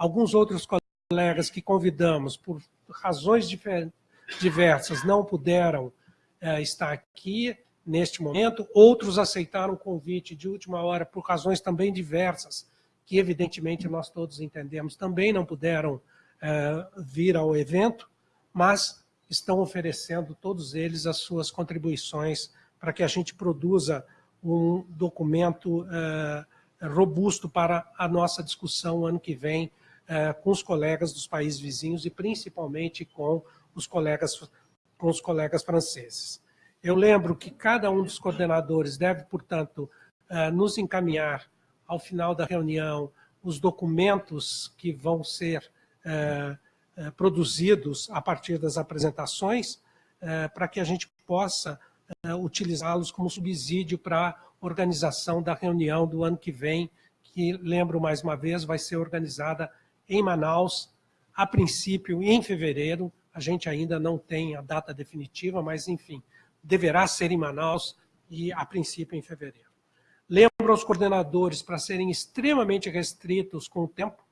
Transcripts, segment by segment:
alguns outros colegas que convidamos, por razões diversas, não puderam é, estar aqui neste momento, outros aceitaram o convite de última hora por razões também diversas, que evidentemente nós todos entendemos, também não puderam é, vir ao evento, mas estão oferecendo todos eles as suas contribuições para que a gente produza um documento uh, robusto para a nossa discussão ano que vem uh, com os colegas dos países vizinhos e principalmente com os colegas, com os colegas franceses. Eu lembro que cada um dos coordenadores deve, portanto, uh, nos encaminhar ao final da reunião os documentos que vão ser produzidos a partir das apresentações, para que a gente possa utilizá-los como subsídio para a organização da reunião do ano que vem, que, lembro mais uma vez, vai ser organizada em Manaus, a princípio em fevereiro, a gente ainda não tem a data definitiva, mas, enfim, deverá ser em Manaus e, a princípio, em fevereiro. Lembro aos coordenadores para serem extremamente restritos com o tempo,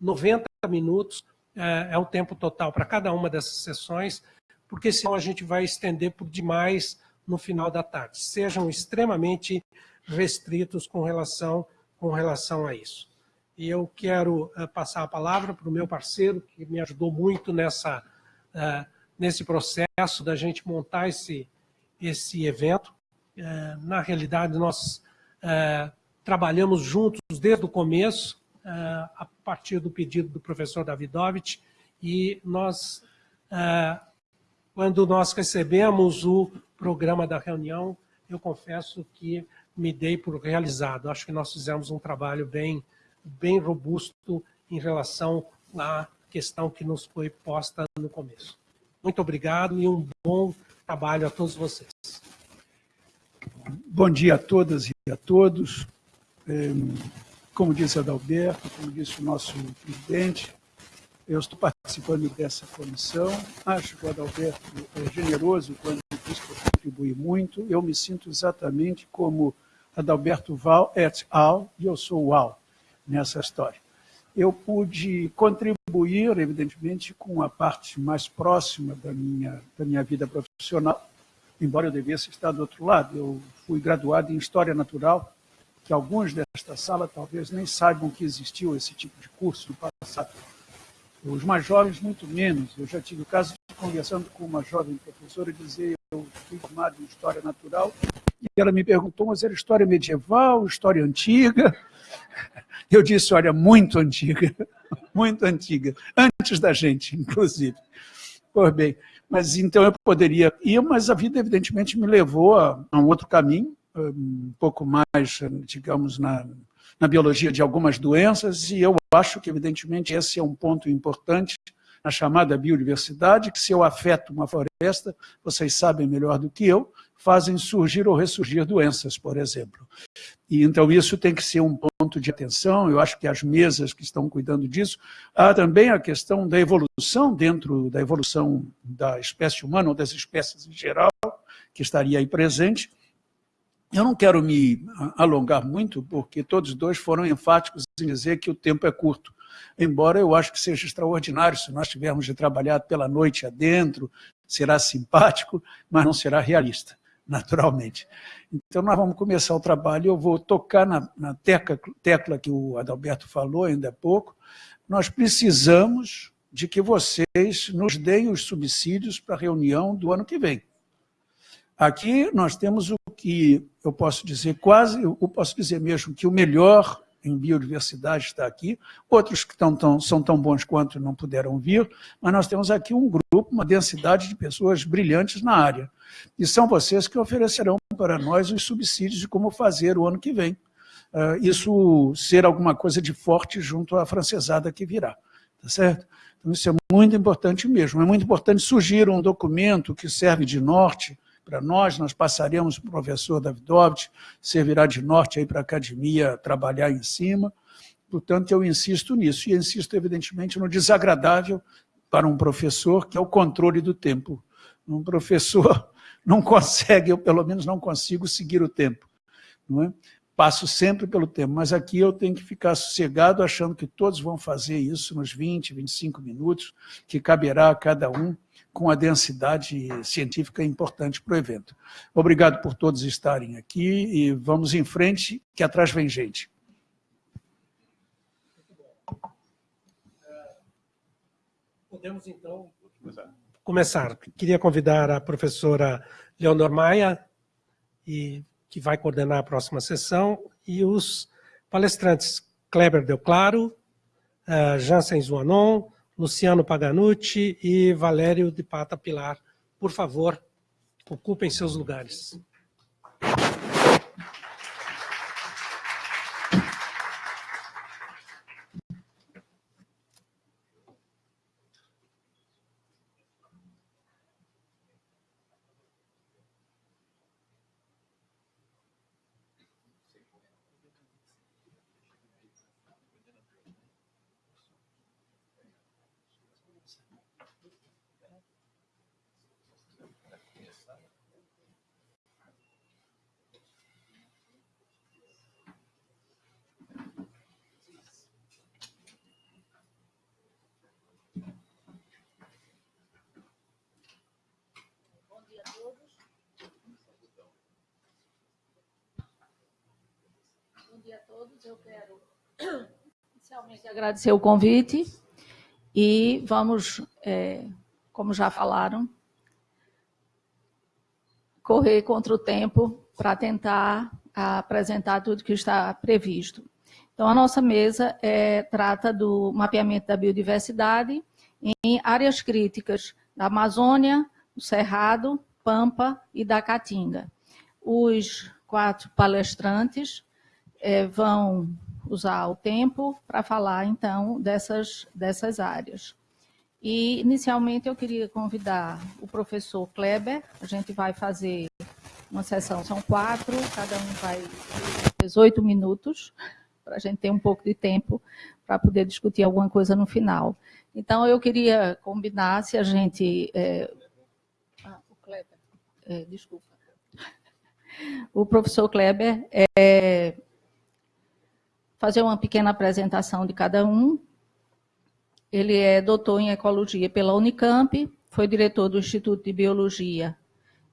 90 minutos é, é o tempo total para cada uma dessas sessões, porque senão a gente vai estender por demais no final da tarde. Sejam extremamente restritos com relação, com relação a isso. E eu quero uh, passar a palavra para o meu parceiro, que me ajudou muito nessa, uh, nesse processo da gente montar esse, esse evento. Uh, na realidade, nós trabalhamos juntos desde o começo, a partir do pedido do professor Davidovich, e nós, quando nós recebemos o programa da reunião, eu confesso que me dei por realizado. Acho que nós fizemos um trabalho bem, bem robusto em relação à questão que nos foi posta no começo. Muito obrigado e um bom trabalho a todos vocês. Bom dia a todas e a todos. É, como disse Adalberto, como disse o nosso presidente, eu estou participando dessa comissão. Acho que o Adalberto é generoso quando diz que contribui muito. Eu me sinto exatamente como Adalberto Val et al. e eu sou o Al nessa história. Eu pude contribuir, evidentemente, com a parte mais próxima da minha, da minha vida profissional, embora eu devesse estar do outro lado. Eu fui graduado em História Natural, que alguns desta sala talvez nem saibam que existiu esse tipo de curso no passado. Os mais jovens, muito menos. Eu já tive o caso de conversando com uma jovem professora dizer eu fui formado em História Natural e ela me perguntou, mas era história medieval, história antiga? Eu disse, olha, muito antiga, muito antiga, antes da gente, inclusive. Pois bem, mas então eu poderia ir, mas a vida evidentemente me levou a, um outro caminho, um pouco mais, digamos, na, na biologia de algumas doenças, e eu acho que, evidentemente, esse é um ponto importante na chamada biodiversidade, que se eu afeto uma floresta, vocês sabem melhor do que eu, fazem surgir ou ressurgir doenças, por exemplo. E então isso tem que ser um ponto de atenção, eu acho que as mesas que estão cuidando disso, há também a questão da evolução dentro da evolução da espécie humana ou das espécies em geral, que estaria aí presente, eu não quero me alongar muito, porque todos dois foram enfáticos em dizer que o tempo é curto. Embora eu acho que seja extraordinário, se nós tivermos de trabalhar pela noite adentro, será simpático, mas não será realista, naturalmente. Então nós vamos começar o trabalho, eu vou tocar na, na tecla, tecla que o Adalberto falou ainda há pouco, nós precisamos de que vocês nos deem os subsídios para a reunião do ano que vem. Aqui nós temos o que eu posso dizer quase, eu posso dizer mesmo que o melhor em biodiversidade está aqui, outros que são tão bons quanto não puderam vir, mas nós temos aqui um grupo, uma densidade de pessoas brilhantes na área. E são vocês que oferecerão para nós os subsídios de como fazer o ano que vem. Uh, isso ser alguma coisa de forte junto à francesada que virá. Tá certo? Então isso é muito importante mesmo. É muito importante surgir um documento que serve de norte para nós, nós passaremos o professor Davidovich, servirá de norte aí para a academia trabalhar em cima. Portanto, eu insisto nisso, e insisto, evidentemente, no desagradável para um professor, que é o controle do tempo. Um professor não consegue, eu pelo menos não consigo seguir o tempo. Não é? passo sempre pelo tempo, mas aqui eu tenho que ficar sossegado achando que todos vão fazer isso nos 20, 25 minutos, que caberá a cada um com a densidade científica importante para o evento. Obrigado por todos estarem aqui e vamos em frente, que atrás vem gente. Podemos, então, começar. Queria convidar a professora Leonor Maia, e, que vai coordenar a próxima sessão, e os palestrantes Kleber Del Claro, uh, Jansen Zuanon, Luciano Paganucci e Valério de Pata Pilar. Por favor, ocupem seus lugares. Todos. Eu quero inicialmente agradecer o convite e vamos, é, como já falaram, correr contra o tempo para tentar apresentar tudo que está previsto. Então, a nossa mesa é, trata do mapeamento da biodiversidade em áreas críticas da Amazônia, do Cerrado, Pampa e da Caatinga. Os quatro palestrantes é, vão usar o tempo para falar, então, dessas, dessas áreas. E, inicialmente, eu queria convidar o professor Kleber, a gente vai fazer uma sessão, são quatro, cada um vai 18 minutos, para a gente ter um pouco de tempo para poder discutir alguma coisa no final. Então, eu queria combinar se a gente... É... Ah, o Kleber, é, desculpa. O professor Kleber é, fazer uma pequena apresentação de cada um. Ele é doutor em ecologia pela Unicamp, foi diretor do Instituto de Biologia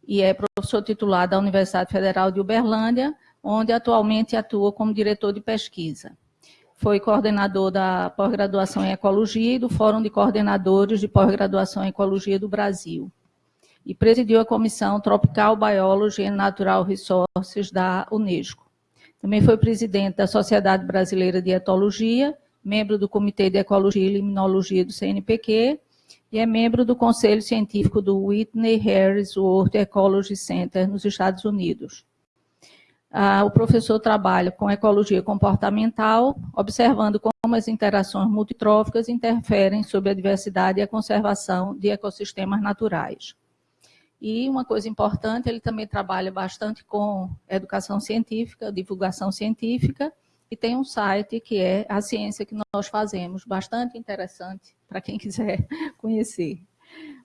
e é professor titular da Universidade Federal de Uberlândia, onde atualmente atua como diretor de pesquisa. Foi coordenador da pós-graduação em Ecologia e do Fórum de Coordenadores de Pós-Graduação em Ecologia do Brasil. E presidiu a Comissão Tropical Biology and Natural Resources da Unesco. Também foi presidente da Sociedade Brasileira de Etologia, membro do Comitê de Ecologia e Limnologia do CNPq e é membro do Conselho Científico do Whitney Harris World Ecology Center, nos Estados Unidos. Ah, o professor trabalha com ecologia comportamental, observando como as interações multitróficas interferem sobre a diversidade e a conservação de ecossistemas naturais. E uma coisa importante, ele também trabalha bastante com educação científica, divulgação científica, e tem um site que é a ciência que nós fazemos, bastante interessante para quem quiser conhecer.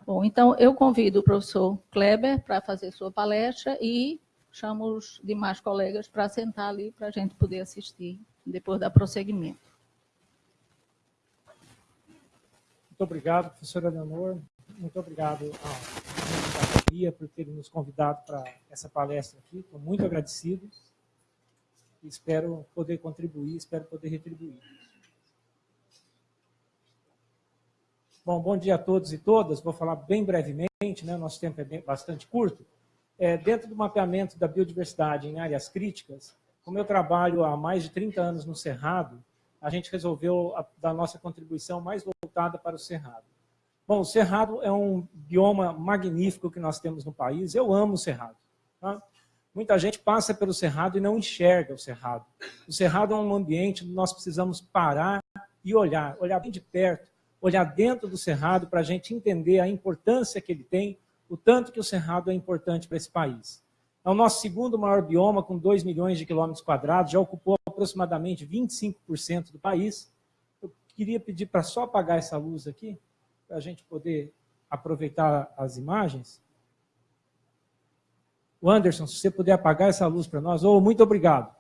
Bom, então eu convido o professor Kleber para fazer sua palestra e chamo os demais colegas para sentar ali para a gente poder assistir depois da prosseguimento. Muito obrigado, professora Leonor. Muito obrigado por ter nos convidado para essa palestra aqui. Estou muito agradecido. Espero poder contribuir, espero poder retribuir. Bom, bom dia a todos e todas. Vou falar bem brevemente, né? nosso tempo é bem, bastante curto. É, dentro do mapeamento da biodiversidade em áreas críticas, como eu trabalho há mais de 30 anos no Cerrado, a gente resolveu a, dar nossa contribuição mais voltada para o Cerrado. Bom, o Cerrado é um bioma magnífico que nós temos no país. Eu amo o Cerrado. Tá? Muita gente passa pelo Cerrado e não enxerga o Cerrado. O Cerrado é um ambiente onde nós precisamos parar e olhar, olhar bem de perto, olhar dentro do Cerrado para a gente entender a importância que ele tem, o tanto que o Cerrado é importante para esse país. É o nosso segundo maior bioma, com 2 milhões de quilômetros quadrados, já ocupou aproximadamente 25% do país. Eu queria pedir para só apagar essa luz aqui para a gente poder aproveitar as imagens. O Anderson, se você puder apagar essa luz para nós, oh, muito obrigado.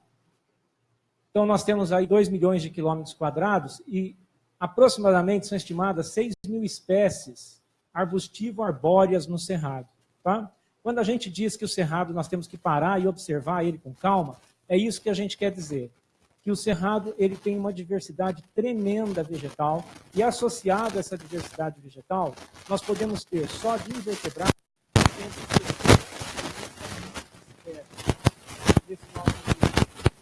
Então, nós temos aí 2 milhões de quilômetros quadrados e aproximadamente são estimadas 6 mil espécies arbustivo-arbóreas no Cerrado. Tá? Quando a gente diz que o Cerrado nós temos que parar e observar ele com calma, é isso que a gente quer dizer. Que o Cerrado ele tem uma diversidade tremenda vegetal e associado a essa diversidade vegetal, nós podemos ter só de invertebrados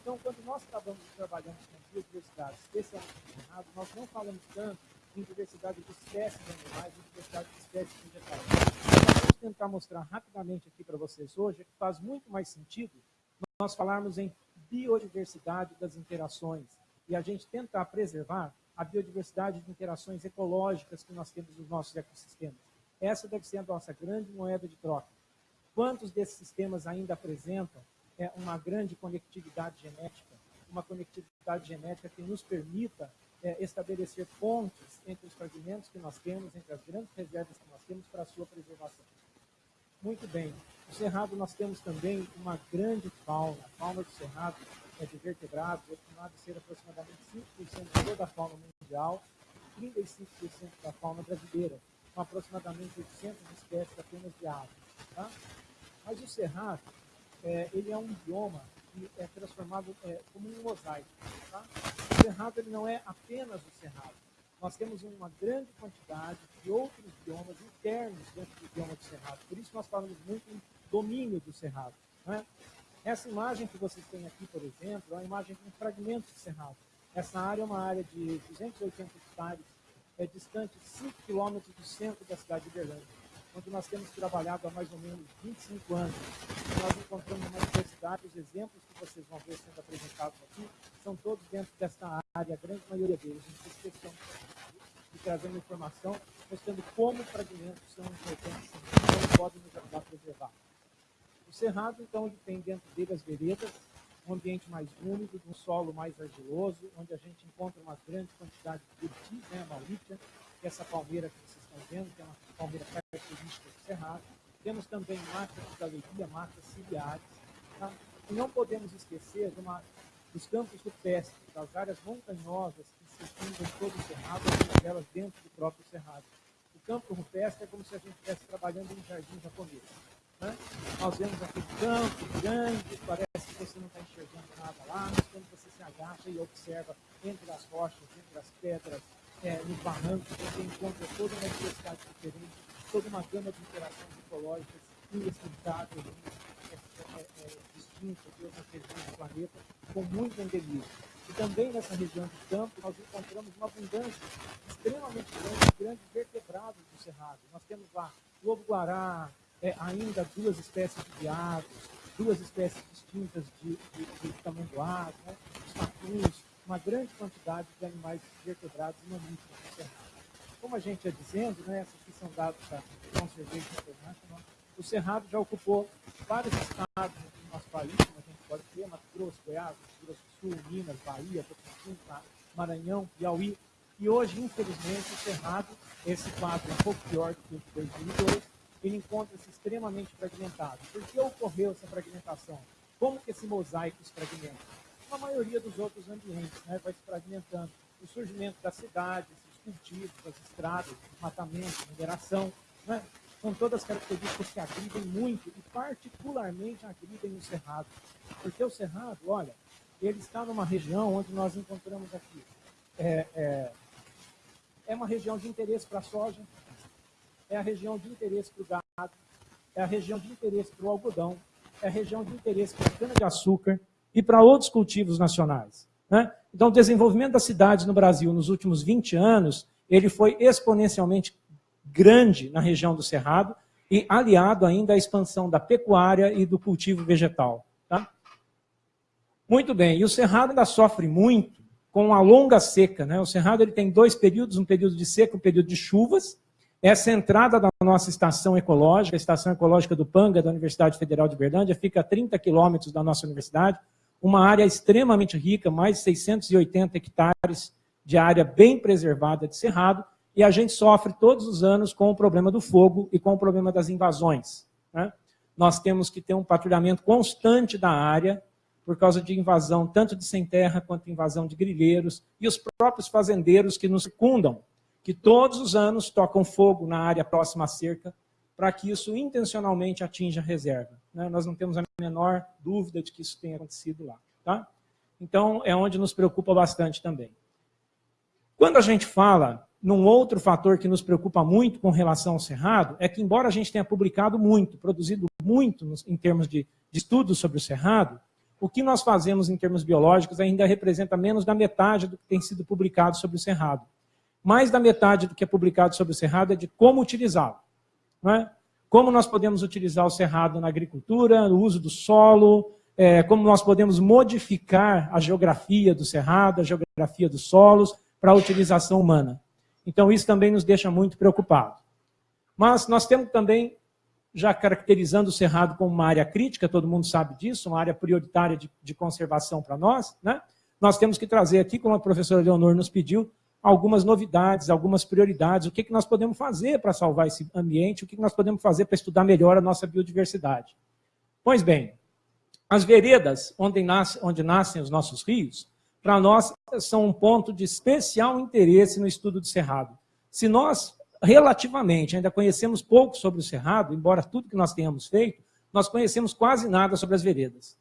então, quando nós trabalhamos, trabalhamos com biodiversidade, especialmente no Cerrado, nós não falamos tanto em diversidade de espécies animais e diversidade de espécies vegetais. Nós vamos tentar mostrar rapidamente aqui para vocês hoje que faz muito mais sentido nós falarmos em biodiversidade das interações e a gente tentar preservar a biodiversidade de interações ecológicas que nós temos nos nossos ecossistemas. Essa deve ser a nossa grande moeda de troca. Quantos desses sistemas ainda apresentam é, uma grande conectividade genética, uma conectividade genética que nos permita é, estabelecer pontes entre os fragmentos que nós temos, entre as grandes reservas que nós temos para a sua preservação. Muito bem. No Cerrado nós temos também uma grande fauna. A fauna do Cerrado é de vertebrados, estimado ser aproximadamente 5% de toda a fauna mundial, 35% da fauna brasileira, com aproximadamente 800 espécies apenas de aves. Tá? Mas o Cerrado, é, ele é um bioma que é transformado é, como um mosaico. Tá? O Cerrado ele não é apenas o Cerrado. Nós temos uma grande quantidade de outros biomas internos dentro do bioma do Cerrado. Por isso nós falamos muito em domínio do Cerrado. Né? Essa imagem que vocês têm aqui, por exemplo, é uma imagem de um fragmento de Cerrado. Essa área é uma área de 280 hectares, é distante 5 quilômetros do centro da cidade de Berlândia, onde nós temos trabalhado há mais ou menos 25 anos. Nós encontramos uma diversidade, os exemplos que vocês vão ver sendo apresentados aqui, são todos dentro desta área, a grande maioria deles. A gente fez de trazer uma informação mostrando como fragmentos são importantes e como podem nos ajudar a preservar. O cerrado, então, ele tem dentro dele as veredas, um ambiente mais úmido, um solo mais argiloso, onde a gente encontra uma grande quantidade de urtis, né, a mauritia, que é essa palmeira que vocês estão vendo, que é uma palmeira característica do cerrado. Temos também matas de galeria, matas ciliares. Tá? E não podemos esquecer de uma, dos campos rupestres, das áreas montanhosas que se fundam todo o cerrado, algumas delas dentro do próprio cerrado. O campo rupestre é como se a gente estivesse trabalhando em um jardim japonês. Né? Nós vemos aquele campo grande, parece que você não está enxergando nada lá, mas quando você se agacha e observa entre as rochas, entre as pedras, é, nos barrancos, você encontra toda uma diversidade diferente, toda uma gama de interações ecológicas inexplicáveis, é, é, é, distintas de outras regiões do planeta, com muito endemismo. E também nessa região de campo, nós encontramos uma abundância extremamente grande de grandes vertebrados do Cerrado. Nós temos lá lobo-guará, é, ainda duas espécies de veados, duas espécies distintas de, de, de né? os uma grande quantidade de animais vertebrados e mamíferos no Cerrado. Como a gente ia dizendo, né, esses aqui são dados da Conservation International, o Cerrado já ocupou vários estados no nosso país, como a gente pode ver, Mato Grosso, Goiás, Mato Grosso do Sul, Minas, Bahia, Maranhão, Piauí, e hoje, infelizmente, o Cerrado, esse quadro é um pouco pior do que o de 2002, ele encontra-se extremamente fragmentado. Por que ocorreu essa fragmentação? Como que esse mosaico se fragmenta? A maioria dos outros ambientes né, vai se fragmentando. O surgimento das cidades, os cultivos, as estradas, matamento, mineração, né, são todas características que agridem muito e particularmente agridem o cerrado. Porque o cerrado, olha, ele está numa região onde nós encontramos aqui. É, é, é uma região de interesse para a soja, é a região de interesse para o gado, é a região de interesse para o algodão, é a região de interesse para a cana-de-açúcar e para outros cultivos nacionais. Né? Então, o desenvolvimento das cidades no Brasil nos últimos 20 anos, ele foi exponencialmente grande na região do Cerrado e aliado ainda à expansão da pecuária e do cultivo vegetal. Tá? Muito bem, e o Cerrado ainda sofre muito com a longa seca. Né? O Cerrado ele tem dois períodos, um período de seca e um período de chuvas, essa entrada da nossa estação ecológica, a estação ecológica do Panga, da Universidade Federal de Berlândia, fica a 30 quilômetros da nossa universidade, uma área extremamente rica, mais de 680 hectares de área bem preservada de cerrado, e a gente sofre todos os anos com o problema do fogo e com o problema das invasões. Né? Nós temos que ter um patrulhamento constante da área, por causa de invasão tanto de sem terra quanto invasão de grileiros e os próprios fazendeiros que nos circundam, que todos os anos tocam fogo na área próxima à cerca para que isso intencionalmente atinja a reserva. Né? Nós não temos a menor dúvida de que isso tenha acontecido lá. Tá? Então, é onde nos preocupa bastante também. Quando a gente fala num outro fator que nos preocupa muito com relação ao Cerrado, é que embora a gente tenha publicado muito, produzido muito em termos de, de estudos sobre o Cerrado, o que nós fazemos em termos biológicos ainda representa menos da metade do que tem sido publicado sobre o cerrado. Mais da metade do que é publicado sobre o cerrado é de como utilizá-lo. É? Como nós podemos utilizar o cerrado na agricultura, no uso do solo, é, como nós podemos modificar a geografia do cerrado, a geografia dos solos, para a utilização humana. Então, isso também nos deixa muito preocupados. Mas nós temos também já caracterizando o Cerrado como uma área crítica, todo mundo sabe disso, uma área prioritária de, de conservação para nós, né? nós temos que trazer aqui, como a professora Leonor nos pediu, algumas novidades, algumas prioridades, o que, que nós podemos fazer para salvar esse ambiente, o que, que nós podemos fazer para estudar melhor a nossa biodiversidade. Pois bem, as veredas onde, nasce, onde nascem os nossos rios, para nós são um ponto de especial interesse no estudo do Cerrado. Se nós relativamente, ainda conhecemos pouco sobre o Cerrado, embora tudo que nós tenhamos feito, nós conhecemos quase nada sobre as veredas.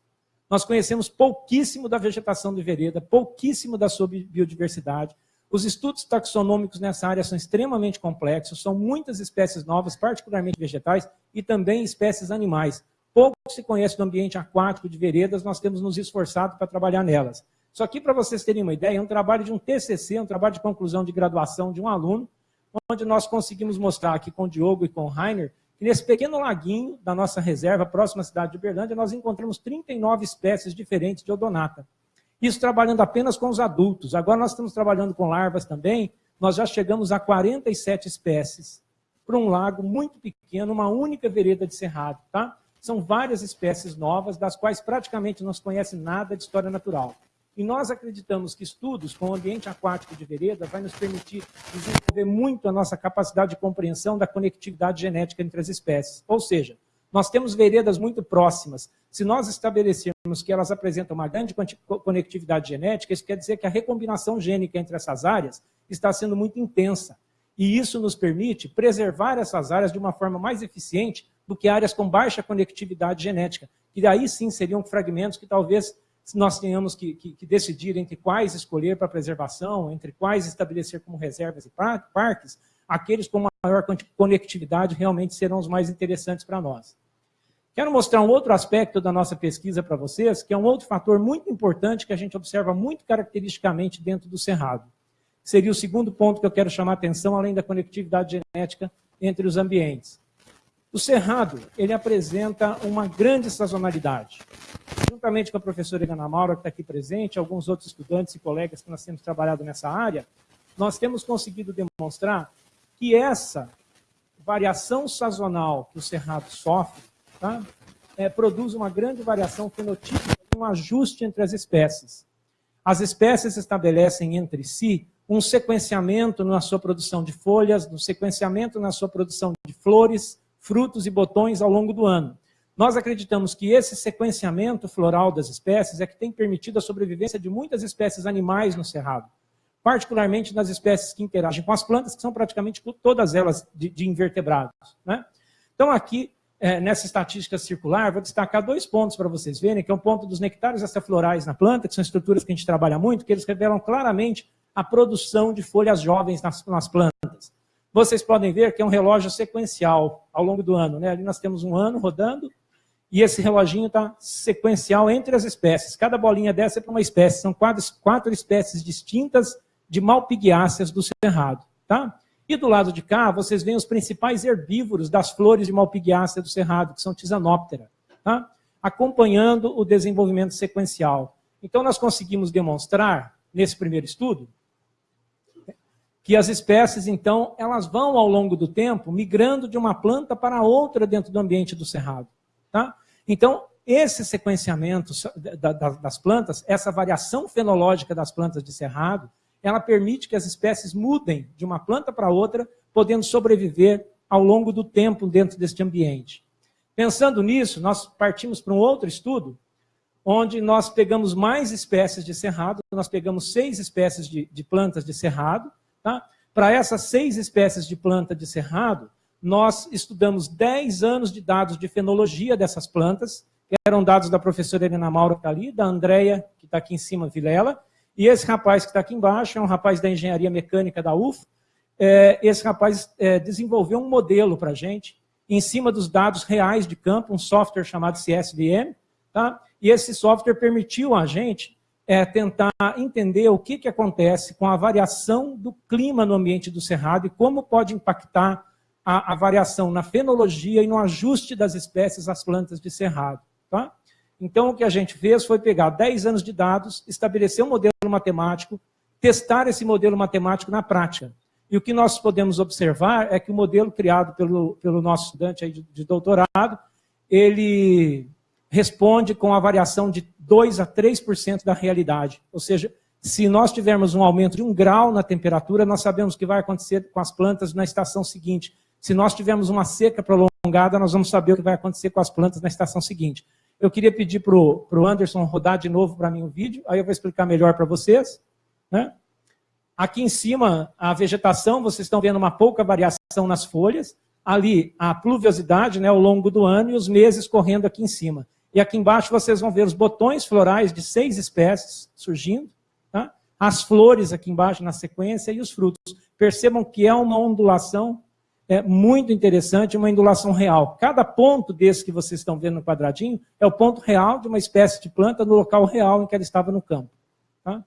Nós conhecemos pouquíssimo da vegetação de vereda, pouquíssimo da sua biodiversidade. Os estudos taxonômicos nessa área são extremamente complexos, são muitas espécies novas, particularmente vegetais, e também espécies animais. Pouco se conhece do ambiente aquático de veredas, nós temos nos esforçado para trabalhar nelas. Só aqui, para vocês terem uma ideia, é um trabalho de um TCC, um trabalho de conclusão de graduação de um aluno, onde nós conseguimos mostrar aqui com o Diogo e com o Rainer, que nesse pequeno laguinho da nossa reserva, próxima à cidade de Uberlândia, nós encontramos 39 espécies diferentes de odonata. Isso trabalhando apenas com os adultos. Agora nós estamos trabalhando com larvas também, nós já chegamos a 47 espécies para um lago muito pequeno, uma única vereda de cerrado. Tá? São várias espécies novas, das quais praticamente não se conhece nada de história natural. E nós acreditamos que estudos com o ambiente aquático de vereda vai nos permitir desenvolver muito a nossa capacidade de compreensão da conectividade genética entre as espécies. Ou seja, nós temos veredas muito próximas. Se nós estabelecermos que elas apresentam uma grande conectividade genética, isso quer dizer que a recombinação gênica entre essas áreas está sendo muito intensa. E isso nos permite preservar essas áreas de uma forma mais eficiente do que áreas com baixa conectividade genética, que daí sim seriam fragmentos que talvez nós tenhamos que, que, que, decidir entre quais escolher para preservação, entre quais estabelecer como reservas e parques, aqueles com maior conectividade realmente serão os mais interessantes para nós. Quero mostrar um outro aspecto da nossa pesquisa para vocês, que é um outro fator muito importante que a gente observa muito caracteristicamente dentro do Cerrado. Seria o segundo ponto que eu quero chamar a atenção, além da conectividade genética entre os ambientes. O Cerrado, ele apresenta uma grande sazonalidade juntamente com a professora Helena Maura, que está aqui presente, alguns outros estudantes e colegas que nós temos trabalhado nessa área, nós temos conseguido demonstrar que essa variação sazonal que o cerrado sofre tá, é, produz uma grande variação fenotípica, um ajuste entre as espécies. As espécies estabelecem entre si um sequenciamento na sua produção de folhas, um sequenciamento na sua produção de flores, frutos e botões ao longo do ano. Nós acreditamos que esse sequenciamento floral das espécies é que tem permitido a sobrevivência de muitas espécies animais no Cerrado, particularmente nas espécies que interagem com as plantas, que são praticamente todas elas de, de invertebrados. Né? Então aqui, é, nessa estatística circular, vou destacar dois pontos para vocês verem, que é o um ponto dos nectários extraflorais na planta, que são estruturas que a gente trabalha muito, que eles revelam claramente a produção de folhas jovens nas, nas plantas. Vocês podem ver que é um relógio sequencial ao longo do ano. Né? Ali nós temos um ano rodando, e esse reloginho está sequencial entre as espécies. Cada bolinha dessa é para uma espécie. São quatro, quatro espécies distintas de malpighiáceas do cerrado. Tá? E do lado de cá, vocês veem os principais herbívoros das flores de malpighiácea do cerrado, que são tisanóptera, tá? acompanhando o desenvolvimento sequencial. Então, nós conseguimos demonstrar, nesse primeiro estudo, que as espécies, então, elas vão, ao longo do tempo, migrando de uma planta para outra dentro do ambiente do cerrado. Tá? Então, esse sequenciamento das plantas, essa variação fenológica das plantas de cerrado, ela permite que as espécies mudem de uma planta para outra, podendo sobreviver ao longo do tempo dentro deste ambiente. Pensando nisso, nós partimos para um outro estudo, onde nós pegamos mais espécies de cerrado, nós pegamos seis espécies de, de plantas de cerrado. Tá? Para essas seis espécies de planta de cerrado, nós estudamos 10 anos de dados de fenologia dessas plantas, que eram dados da professora Helena Maura que está ali, da Andrea, que está aqui em cima, Vilela, e esse rapaz que está aqui embaixo é um rapaz da engenharia mecânica da UF. É, esse rapaz é, desenvolveu um modelo para a gente, em cima dos dados reais de campo, um software chamado CSVM, tá? e esse software permitiu a gente é, tentar entender o que, que acontece com a variação do clima no ambiente do cerrado e como pode impactar a, a variação na fenologia e no ajuste das espécies às plantas de cerrado. Tá? Então, o que a gente fez foi pegar 10 anos de dados, estabelecer um modelo matemático, testar esse modelo matemático na prática. E o que nós podemos observar é que o modelo criado pelo, pelo nosso estudante aí de, de doutorado, ele responde com a variação de 2 a 3% da realidade. Ou seja, se nós tivermos um aumento de um grau na temperatura, nós sabemos o que vai acontecer com as plantas na estação seguinte. Se nós tivermos uma seca prolongada, nós vamos saber o que vai acontecer com as plantas na estação seguinte. Eu queria pedir para o Anderson rodar de novo para mim o vídeo, aí eu vou explicar melhor para vocês. Né? Aqui em cima, a vegetação, vocês estão vendo uma pouca variação nas folhas. Ali, a pluviosidade né, ao longo do ano e os meses correndo aqui em cima. E aqui embaixo vocês vão ver os botões florais de seis espécies surgindo. Tá? As flores aqui embaixo na sequência e os frutos. Percebam que é uma ondulação é, muito interessante, uma ondulação real. Cada ponto desse que vocês estão vendo no quadradinho é o ponto real de uma espécie de planta no local real em que ela estava no campo. Tá?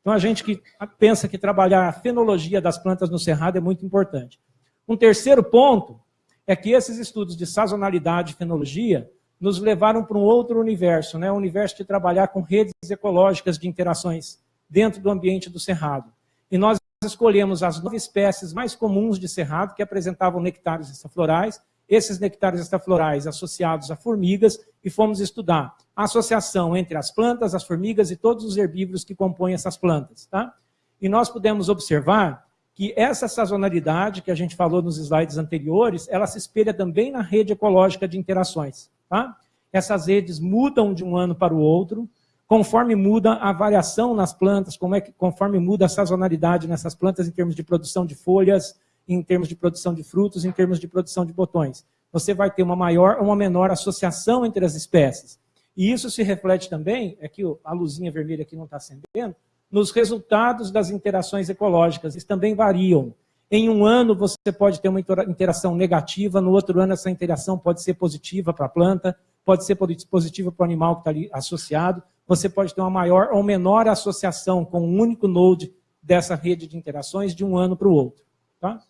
Então, a gente que pensa que trabalhar a fenologia das plantas no cerrado é muito importante. Um terceiro ponto é que esses estudos de sazonalidade e fenologia nos levaram para um outro universo, né? o universo de trabalhar com redes ecológicas de interações dentro do ambiente do cerrado. E nós escolhemos as nove espécies mais comuns de cerrado que apresentavam nectários estaflorais, esses nectários estaflorais associados a formigas, e fomos estudar a associação entre as plantas, as formigas e todos os herbívoros que compõem essas plantas. Tá? E nós pudemos observar que essa sazonalidade que a gente falou nos slides anteriores, ela se espelha também na rede ecológica de interações. Tá? Essas redes mudam de um ano para o outro, conforme muda a variação nas plantas, como é que, conforme muda a sazonalidade nessas plantas em termos de produção de folhas, em termos de produção de frutos, em termos de produção de botões. Você vai ter uma maior ou uma menor associação entre as espécies. E isso se reflete também, é que a luzinha vermelha aqui não está acendendo, nos resultados das interações ecológicas. Eles também variam. Em um ano você pode ter uma interação negativa, no outro ano essa interação pode ser positiva para a planta, pode ser positiva para o animal que está ali associado, você pode ter uma maior ou menor associação com um único node dessa rede de interações de um ano para o outro. Tá?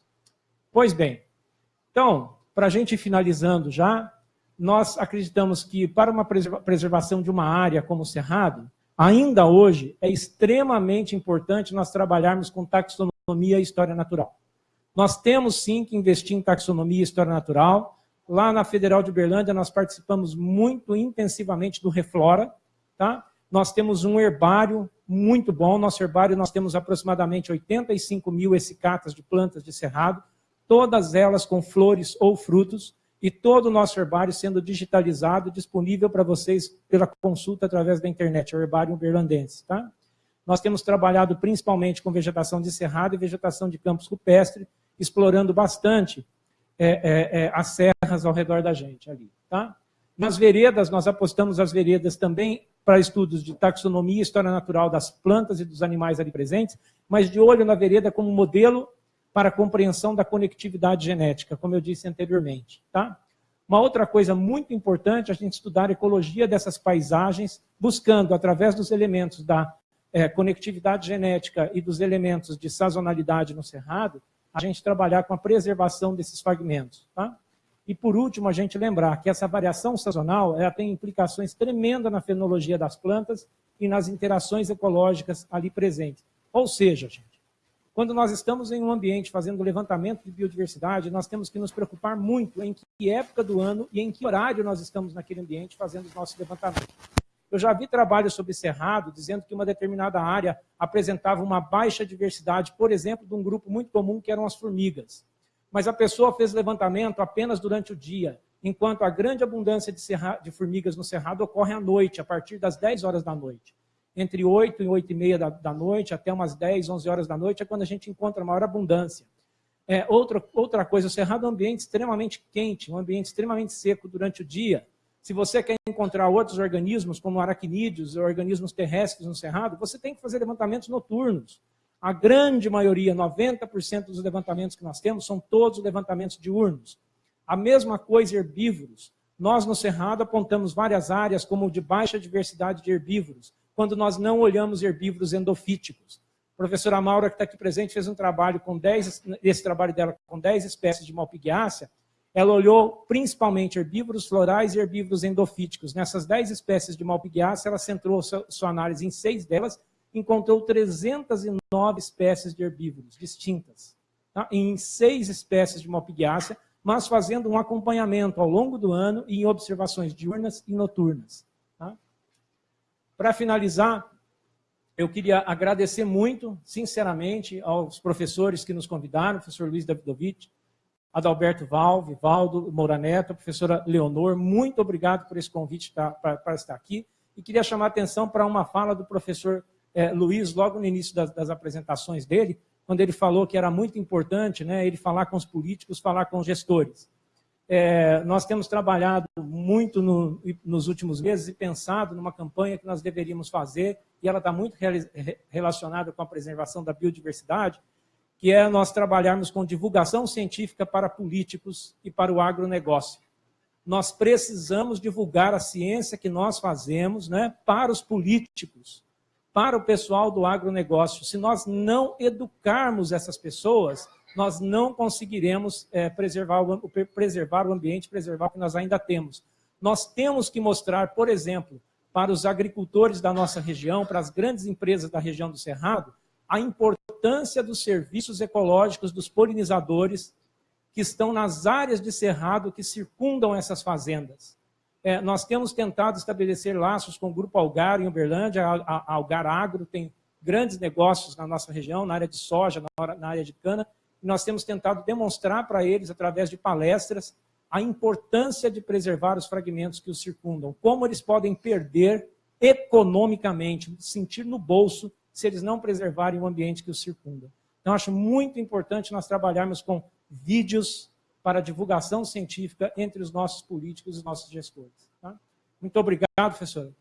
Pois bem, então, para a gente ir finalizando já, nós acreditamos que para uma preservação de uma área como o Cerrado, ainda hoje é extremamente importante nós trabalharmos com taxonomia e história natural. Nós temos sim que investir em taxonomia e história natural. Lá na Federal de Uberlândia nós participamos muito intensivamente do Reflora. Tá? Nós temos um herbário muito bom. Nosso herbário nós temos aproximadamente 85 mil essicatas de plantas de cerrado, todas elas com flores ou frutos e todo o nosso herbário sendo digitalizado, disponível para vocês pela consulta através da internet, o herbário uberlandense. Tá? Nós temos trabalhado principalmente com vegetação de cerrado e vegetação de campos rupestre, explorando bastante é, é, é, as serras ao redor da gente ali. Tá? Nas veredas, nós apostamos as veredas também para estudos de taxonomia e história natural das plantas e dos animais ali presentes, mas de olho na vereda como modelo para a compreensão da conectividade genética, como eu disse anteriormente. Tá? Uma outra coisa muito importante é a gente estudar a ecologia dessas paisagens, buscando, através dos elementos da é, conectividade genética e dos elementos de sazonalidade no cerrado, a gente trabalhar com a preservação desses fragmentos. Tá? E, por último, a gente lembrar que essa variação sazonal ela tem implicações tremendas na fenologia das plantas e nas interações ecológicas ali presentes. Ou seja, gente, quando nós estamos em um ambiente fazendo levantamento de biodiversidade, nós temos que nos preocupar muito em que época do ano e em que horário nós estamos naquele ambiente fazendo os nossos levantamentos. Eu já vi trabalhos sobre cerrado dizendo que uma determinada área apresentava uma baixa diversidade, por exemplo, de um grupo muito comum que eram as formigas. Mas a pessoa fez levantamento apenas durante o dia. enquanto a grande abundância de, serra, de formigas no cerrado ocorre à noite, a partir das 10 horas da noite. Entre 8 e 8 e meia da, da noite, até umas 10, 11 horas da noite, é quando a gente encontra maior abundância. É, outra, outra coisa, o cerrado é um ambiente extremamente quente, um ambiente extremamente seco durante o dia. Se você quer encontrar outros organismos, como aracnídeos organismos terrestres no cerrado, você tem que fazer levantamentos noturnos. A grande maioria, 90% dos levantamentos que nós temos, são todos levantamentos diurnos. A mesma coisa herbívoros. Nós, no Cerrado, apontamos várias áreas como de baixa diversidade de herbívoros, quando nós não olhamos herbívoros endofíticos. A professora Maura, que está aqui presente, fez um trabalho com 10, esse trabalho dela com 10 espécies de malpighiácea. Ela olhou principalmente herbívoros florais e herbívoros endofíticos. Nessas 10 espécies de malpighiácea, ela centrou sua, análise em seis delas encontrou 309 espécies de herbívoros distintas, tá? em seis espécies de malpighiácea, mas fazendo um acompanhamento ao longo do ano e em observações diurnas e noturnas. Tá? Para finalizar, eu queria agradecer muito, sinceramente, aos professores que nos convidaram, o professor Luiz Davidovich, Adalberto Valve, Valdo Moura Neto, a professora Leonor, muito obrigado por esse convite tá, para estar aqui. E queria chamar a atenção para uma fala do professor é, Luiz, logo no início das, das, apresentações dele, quando ele falou que era muito importante né, ele falar com os políticos, falar com os gestores. É, nós temos trabalhado muito no, nos últimos meses e pensado numa campanha que nós deveríamos fazer, e ela está muito relacionada com a preservação da biodiversidade, que é nós trabalharmos com divulgação científica para políticos e para o agronegócio. Nós precisamos divulgar a ciência que nós fazemos né, para os políticos, para o pessoal do agronegócio. Se nós não educarmos essas pessoas, nós não conseguiremos é, preservar, o, preservar o ambiente, preservar o que nós ainda temos. Nós temos que mostrar, por exemplo, para os agricultores da nossa região, para as grandes empresas da região do Cerrado, a importância dos serviços ecológicos dos polinizadores que estão nas áreas de cerrado que circundam essas fazendas. É, nós temos tentado estabelecer laços com o Grupo Algar em Uberlândia. A, a, Algar Agro tem grandes negócios na nossa região, na área de soja, na, área de cana. E nós temos tentado demonstrar para eles, através de palestras, a importância de preservar os fragmentos que os circundam. Como eles podem perder economicamente, sentir no bolso, se eles não preservarem o ambiente que os circunda. Então, acho muito importante nós trabalharmos com vídeos para divulgação científica entre os nossos políticos e os nossos gestores. Tá? Muito obrigado, professor.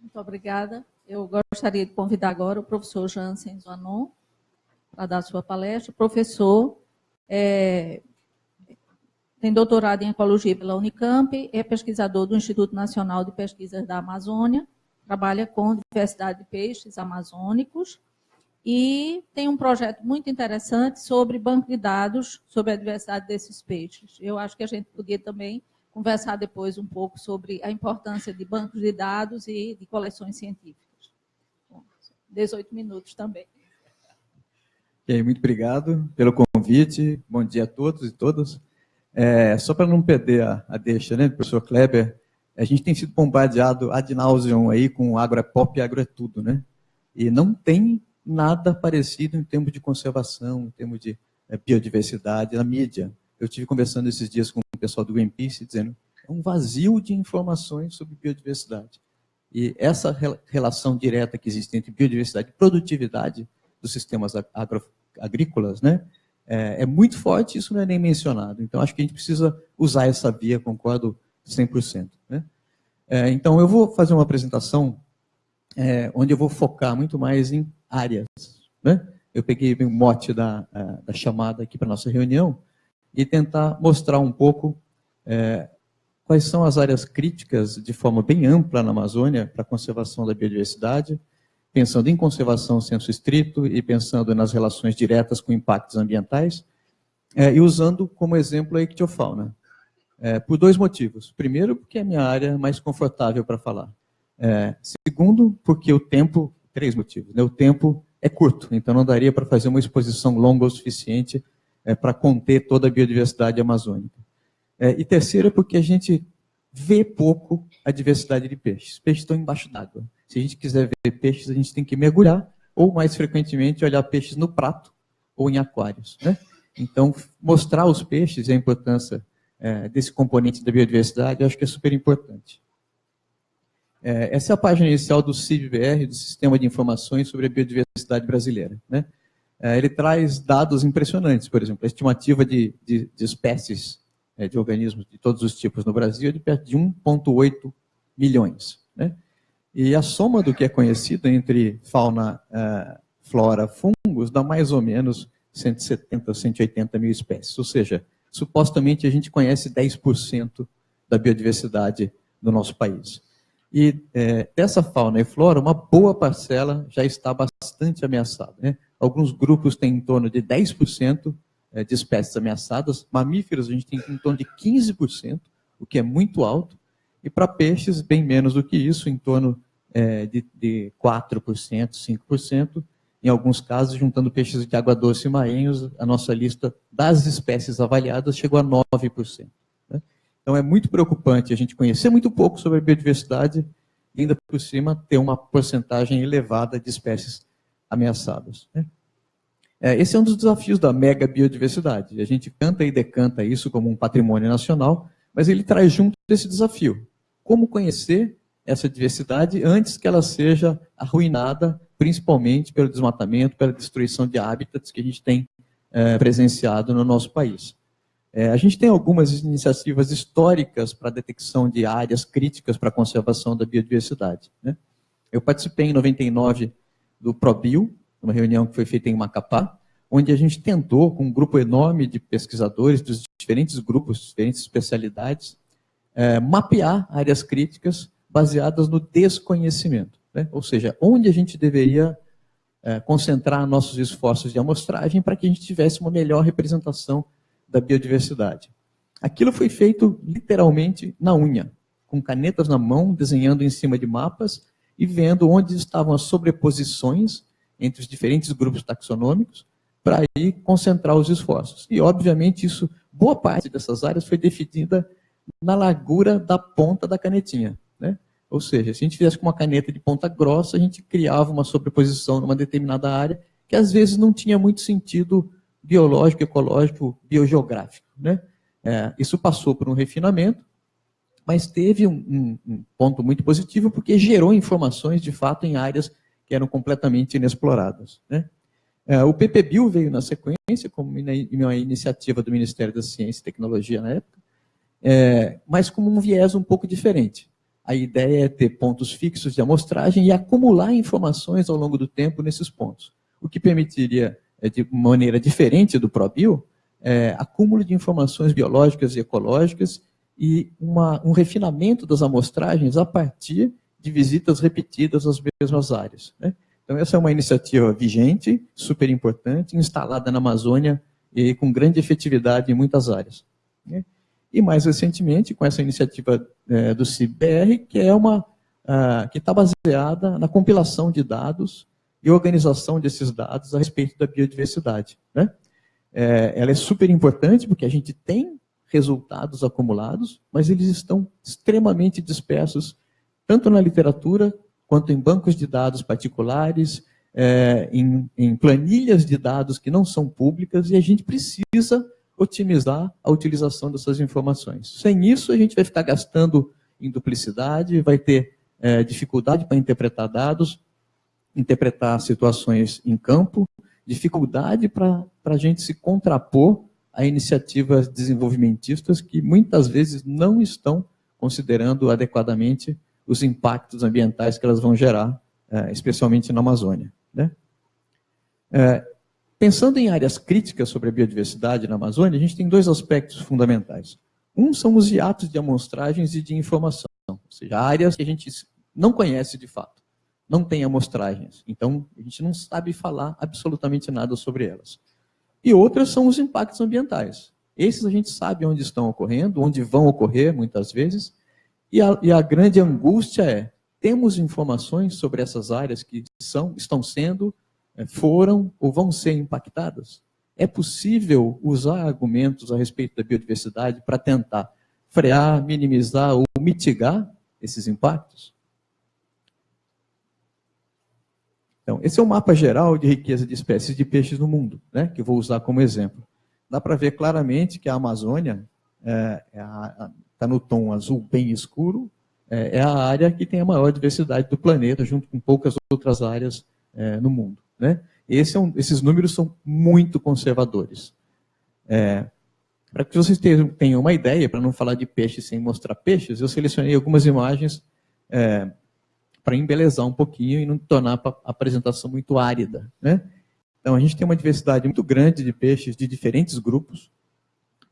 Muito obrigada. Eu gostaria de convidar agora o professor Jansen Zanon para dar sua palestra. Professor, é, tem doutorado em Ecologia pela Unicamp, é pesquisador do Instituto Nacional de Pesquisas da Amazônia, trabalha com diversidade de peixes amazônicos e tem um projeto muito interessante sobre banco de dados sobre a diversidade desses peixes. Eu acho que a gente podia também conversar depois um pouco sobre a importância de bancos de dados e de coleções científicas. Bom, 18 minutos também. E aí, muito obrigado pelo convite. Bom dia a todos e todas. É, só para não perder a, a, deixa, né, professor Kleber, a gente tem sido bombardeado ad nauseam aí com agro é pop e agro é tudo, né? E não tem nada parecido em termos de conservação, em termos de é, biodiversidade na mídia. Eu tive conversando esses dias com o pessoal do Greenpeace dizendo é um vazio de informações sobre biodiversidade. E essa relação direta que existe entre biodiversidade e produtividade dos sistemas agrícolas, né, é, é, muito forte, isso não é nem mencionado. Então, acho que a gente precisa usar essa via, concordo 100%. Né? É, então, eu vou fazer uma apresentação é, onde eu vou focar muito mais em áreas. Né? Eu peguei o mote da, da chamada aqui para nossa reunião e tentar mostrar um pouco é, quais são as áreas críticas de forma bem ampla na Amazônia para a conservação da biodiversidade, pensando em conservação senso estrito e pensando nas relações diretas com impactos ambientais, é, e usando como exemplo a ictiofauna. É, por dois motivos. Primeiro, porque é a minha área mais confortável para falar. É, segundo, porque o tempo, três motivos, né? o tempo é curto, então não daria para fazer uma exposição longa o suficiente é, para conter toda a biodiversidade amazônica. É, e terceiro, porque a gente vê pouco a diversidade de peixes. Peixes estão embaixo d'água. Se a gente quiser ver peixes, a gente tem que mergulhar, ou mais frequentemente olhar peixes no prato ou em aquários. Né? Então, mostrar aos peixes a importância é, desse componente da biodiversidade, eu acho que é super importante. É, essa é a página inicial do CIBR, do Sistema de Informações sobre a Biodiversidade Brasileira. Né? É, ele traz dados impressionantes, por exemplo, a estimativa de, de, de espécies é, de organismos de todos os tipos no Brasil é de perto de 1,8 milhões. Né? E a soma do que é conhecido entre fauna, uh, flora, fungos, dá mais ou menos 170, 180 mil espécies. Ou seja, supostamente a gente conhece 10% da biodiversidade do nosso país. E é, dessa fauna e flora, uma boa parcela já está bastante ameaçada. Né? Alguns grupos têm em torno de 10% é, de espécies ameaçadas, mamíferos a gente tem em torno de 15%, o que é muito alto, e para peixes, bem menos do que isso, em torno é, de, de 4%, 5%, em alguns casos, juntando peixes de água doce e marinhos, a nossa lista das espécies avaliadas chegou a 9%. Né? Então é muito preocupante a gente conhecer muito pouco sobre a biodiversidade e ainda por cima ter uma porcentagem elevada de espécies ameaçadas. Né? É, esse é um dos desafios da mega biodiversidade. A gente canta e decanta isso como um patrimônio nacional, mas ele traz junto esse desafio. Como conhecer essa diversidade antes que ela seja arruinada principalmente pelo desmatamento, pela destruição de hábitats que a gente tem é, presenciado no nosso país. É, a gente tem algumas iniciativas históricas para a detecção de áreas críticas para a conservação da biodiversidade. Né? Eu participei em 99 do ProBio, uma reunião que foi feita em Macapá, onde a gente tentou, com um grupo enorme de pesquisadores dos diferentes grupos, diferentes especialidades, é, mapear áreas críticas baseadas no desconhecimento. Né? Ou seja, onde a gente deveria é, concentrar nossos esforços de amostragem para que a gente tivesse uma melhor representação da biodiversidade. Aquilo foi feito literalmente na unha, com canetas na mão, desenhando em cima de mapas e vendo onde estavam as sobreposições entre os diferentes grupos taxonômicos para aí concentrar os esforços. E, obviamente, isso, boa parte dessas áreas foi definida na largura da ponta da canetinha. Né? Ou seja, se a gente fizesse com uma caneta de ponta grossa, a gente criava uma sobreposição numa determinada área que às vezes não tinha muito sentido biológico, ecológico, biogeográfico. Né? É, isso passou por um refinamento, mas teve um, um, um, ponto muito positivo porque gerou informações, de fato, em áreas que eram completamente inexploradas. Né? É, o PPBio veio na sequência, como uma iniciativa do Ministério da Ciência e Tecnologia na época, é, mas com um viés um pouco diferente. A ideia é ter pontos fixos de amostragem e acumular informações ao longo do tempo nesses pontos. O que permitiria, é, de maneira diferente do ProBio, é, acúmulo de informações biológicas e ecológicas e uma, um refinamento das amostragens a partir de visitas repetidas às mesmas áreas. Né? Então, essa é uma iniciativa vigente, super importante, instalada na Amazônia e com grande efetividade em muitas áreas. Né? E mais recentemente, com essa iniciativa é, do CIBR, que é uma que está baseada na compilação de dados e organização desses dados a respeito da biodiversidade. Né? É, ela é super importante porque a gente tem resultados acumulados, mas eles estão extremamente dispersos, tanto na literatura, quanto em bancos de dados particulares, é, em, em planilhas de dados que não são públicas, e a gente precisa otimizar a utilização dessas informações. Sem isso, a gente vai ficar gastando em duplicidade, vai ter é, dificuldade para interpretar dados, interpretar situações em campo, dificuldade para a gente se contrapor a iniciativas desenvolvimentistas que muitas vezes não estão considerando adequadamente os impactos ambientais que elas vão gerar, é, especialmente na Amazônia. Né? Pensando em áreas críticas sobre a biodiversidade na Amazônia, a gente tem dois aspectos fundamentais. Um são os hiatos de amostragens e de informação, ou seja, áreas que a gente não conhece de fato, não tem amostragens, então a gente não sabe falar absolutamente nada sobre elas. E outras são os impactos ambientais. Esses a gente sabe onde estão ocorrendo, onde vão ocorrer muitas vezes, e a, e a grande angústia é, temos informações sobre essas áreas que são, estão sendo foram ou vão ser impactadas? É possível usar argumentos a respeito da biodiversidade para tentar frear, minimizar ou mitigar esses impactos? Então, esse é o mapa geral de riqueza de espécies de peixes no mundo, né, que vou usar como exemplo. Dá para ver claramente que a Amazônia está é, é tá no tom azul bem escuro, é, é, a área que tem a maior diversidade do planeta, junto com poucas outras áreas é, no mundo. Né? Esse é um, esses números são muito conservadores. É, para que vocês tenham uma ideia, para não falar de peixes sem mostrar peixes, eu selecionei algumas imagens é, para embelezar um pouquinho e não tornar a apresentação muito árida. Né? Então, a gente tem uma diversidade muito grande de peixes de diferentes grupos,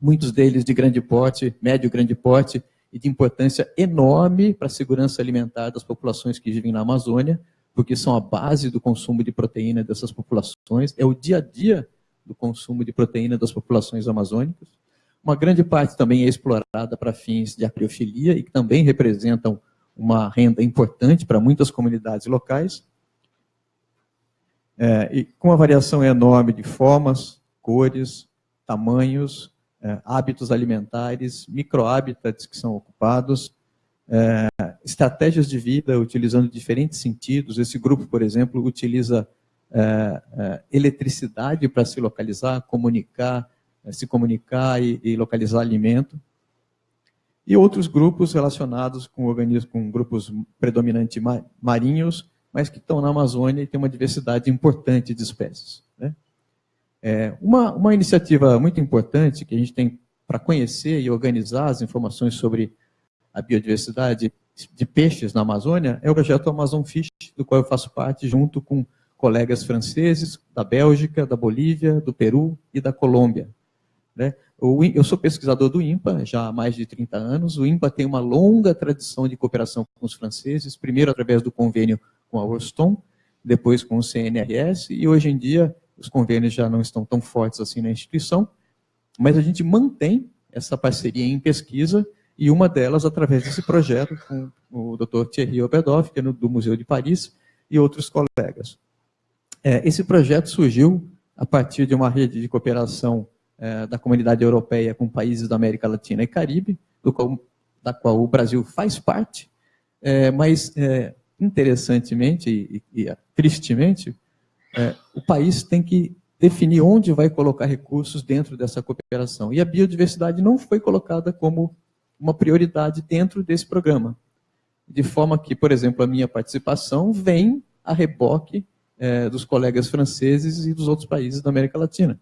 muitos deles de grande porte, médio grande porte, e de importância enorme para a segurança alimentar das populações que vivem na Amazônia, porque são a base do consumo de proteína dessas populações, é o dia a dia do consumo de proteína das populações amazônicas. Uma grande parte também é explorada para fins de acriofilia e que também representam uma renda importante para muitas comunidades locais. É, e com uma variação enorme de formas, cores, tamanhos, é, hábitos alimentares, microhábitats que são ocupados, é, estratégias de vida utilizando diferentes sentidos. Esse grupo, por exemplo, utiliza é, é eletricidade para se localizar, comunicar, é, se comunicar e, e, localizar alimento. E outros grupos relacionados com organismos, com grupos predominantes marinhos, mas que estão na Amazônia e tem uma diversidade importante de espécies. Né? É, uma, uma iniciativa muito importante que a gente tem para conhecer e organizar as informações sobre a biodiversidade de peixes na Amazônia é o projeto Amazon Fish, do qual eu faço parte junto com colegas franceses da Bélgica, da Bolívia, do Peru e da Colômbia. Né? Eu sou pesquisador do INPA já há mais de 30 anos. O INPA tem uma longa tradição de cooperação com os franceses, primeiro através do convênio com a Horston, depois com o CNRS, e hoje em dia os convênios já não estão tão fortes assim na instituição, mas a gente mantém essa parceria em pesquisa e uma delas através desse projeto com o Dr. Thierry Obedoff, que é do Museu de Paris, e outros colegas. É, esse projeto surgiu a partir de uma rede de cooperação é, da comunidade europeia com países da América Latina e Caribe, qual, da qual o Brasil faz parte, é, mas é, interessantemente e, e, tristemente, é, o país tem que definir onde vai colocar recursos dentro dessa cooperação. E a biodiversidade não foi colocada como uma prioridade dentro desse programa. De forma que, por exemplo, a minha participação vem a reboque é, dos colegas franceses e dos outros países da América Latina.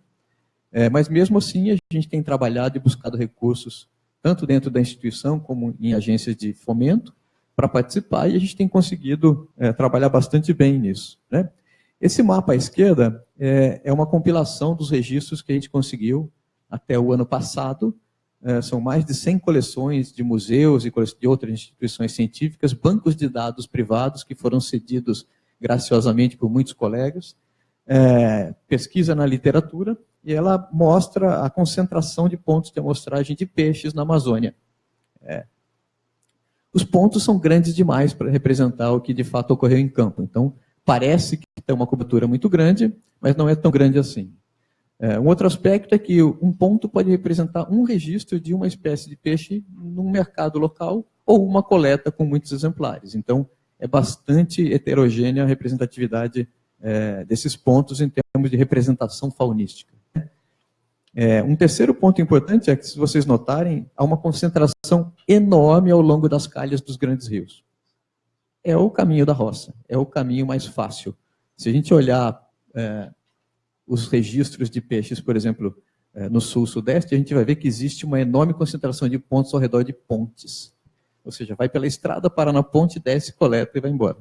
É, mas mesmo assim, a gente tem trabalhado e buscado recursos, tanto dentro da instituição como em agências de fomento, para participar, e a gente tem conseguido é, trabalhar bastante bem nisso. Né? Esse mapa à esquerda é, é, uma compilação dos registros que a gente conseguiu até o ano passado. É, são mais de 100 coleções de museus e de outras instituições científicas, bancos de dados privados que foram cedidos graciosamente por muitos colegas, é, pesquisa na literatura, e ela mostra a concentração de pontos de amostragem de peixes na Amazônia. É. Os pontos são grandes demais para representar o que de fato ocorreu em campo. Então, parece que tem uma cobertura muito grande, mas não é tão grande assim. É, um outro aspecto é que um ponto pode representar um registro de uma espécie de peixe num mercado local ou uma coleta com muitos exemplares. Então, é bastante heterogênea a representatividade é, desses pontos em termos de representação faunística. É, um terceiro ponto importante é que, se vocês notarem, há uma concentração enorme ao longo das calhas dos grandes rios é o caminho da roça, é o caminho mais fácil. Se a gente olhar é, os registros de peixes, por exemplo, é, no sul-sudeste, a gente vai ver que existe uma enorme concentração de pontos ao redor de pontes. Ou seja, vai pela estrada, para na ponte, desce, coleta e vai embora.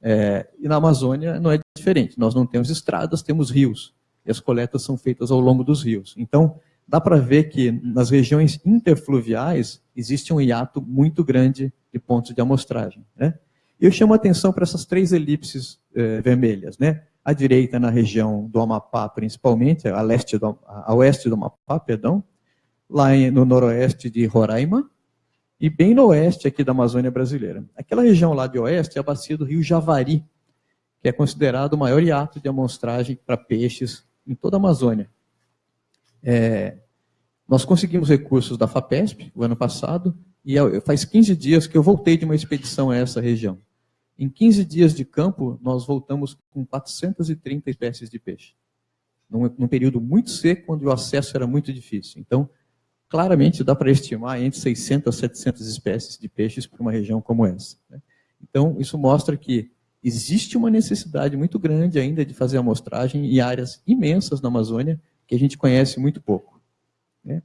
É, e na Amazônia não é diferente. Nós não temos estradas, temos rios. E as coletas são feitas ao longo dos rios. Então, dá para ver que nas regiões interfluviais existe um hiato muito grande de pontos de amostragem. Né? Eu chamo a atenção para essas três elipses eh, vermelhas. Né? À direita, na região do Amapá, principalmente, a, leste do, a oeste do Amapá, perdão, lá no noroeste de Roraima, e bem no oeste aqui da Amazônia brasileira. Aquela região lá de oeste é a bacia do rio Javari, que é considerado o maior hiato de amostragem para peixes em toda a Amazônia. É, nós conseguimos recursos da FAPESP, o ano passado, E faz 15 dias que eu voltei de uma expedição a essa região. Em 15 dias de campo, nós voltamos com 430 espécies de peixe. Num, num período muito seco, onde o acesso era muito difícil. Então, claramente dá para estimar entre 600 a 700 espécies de peixes para uma região como essa. Né? Então, isso mostra que existe uma necessidade muito grande ainda de fazer amostragem em áreas imensas na Amazônia que a gente conhece muito pouco. Né?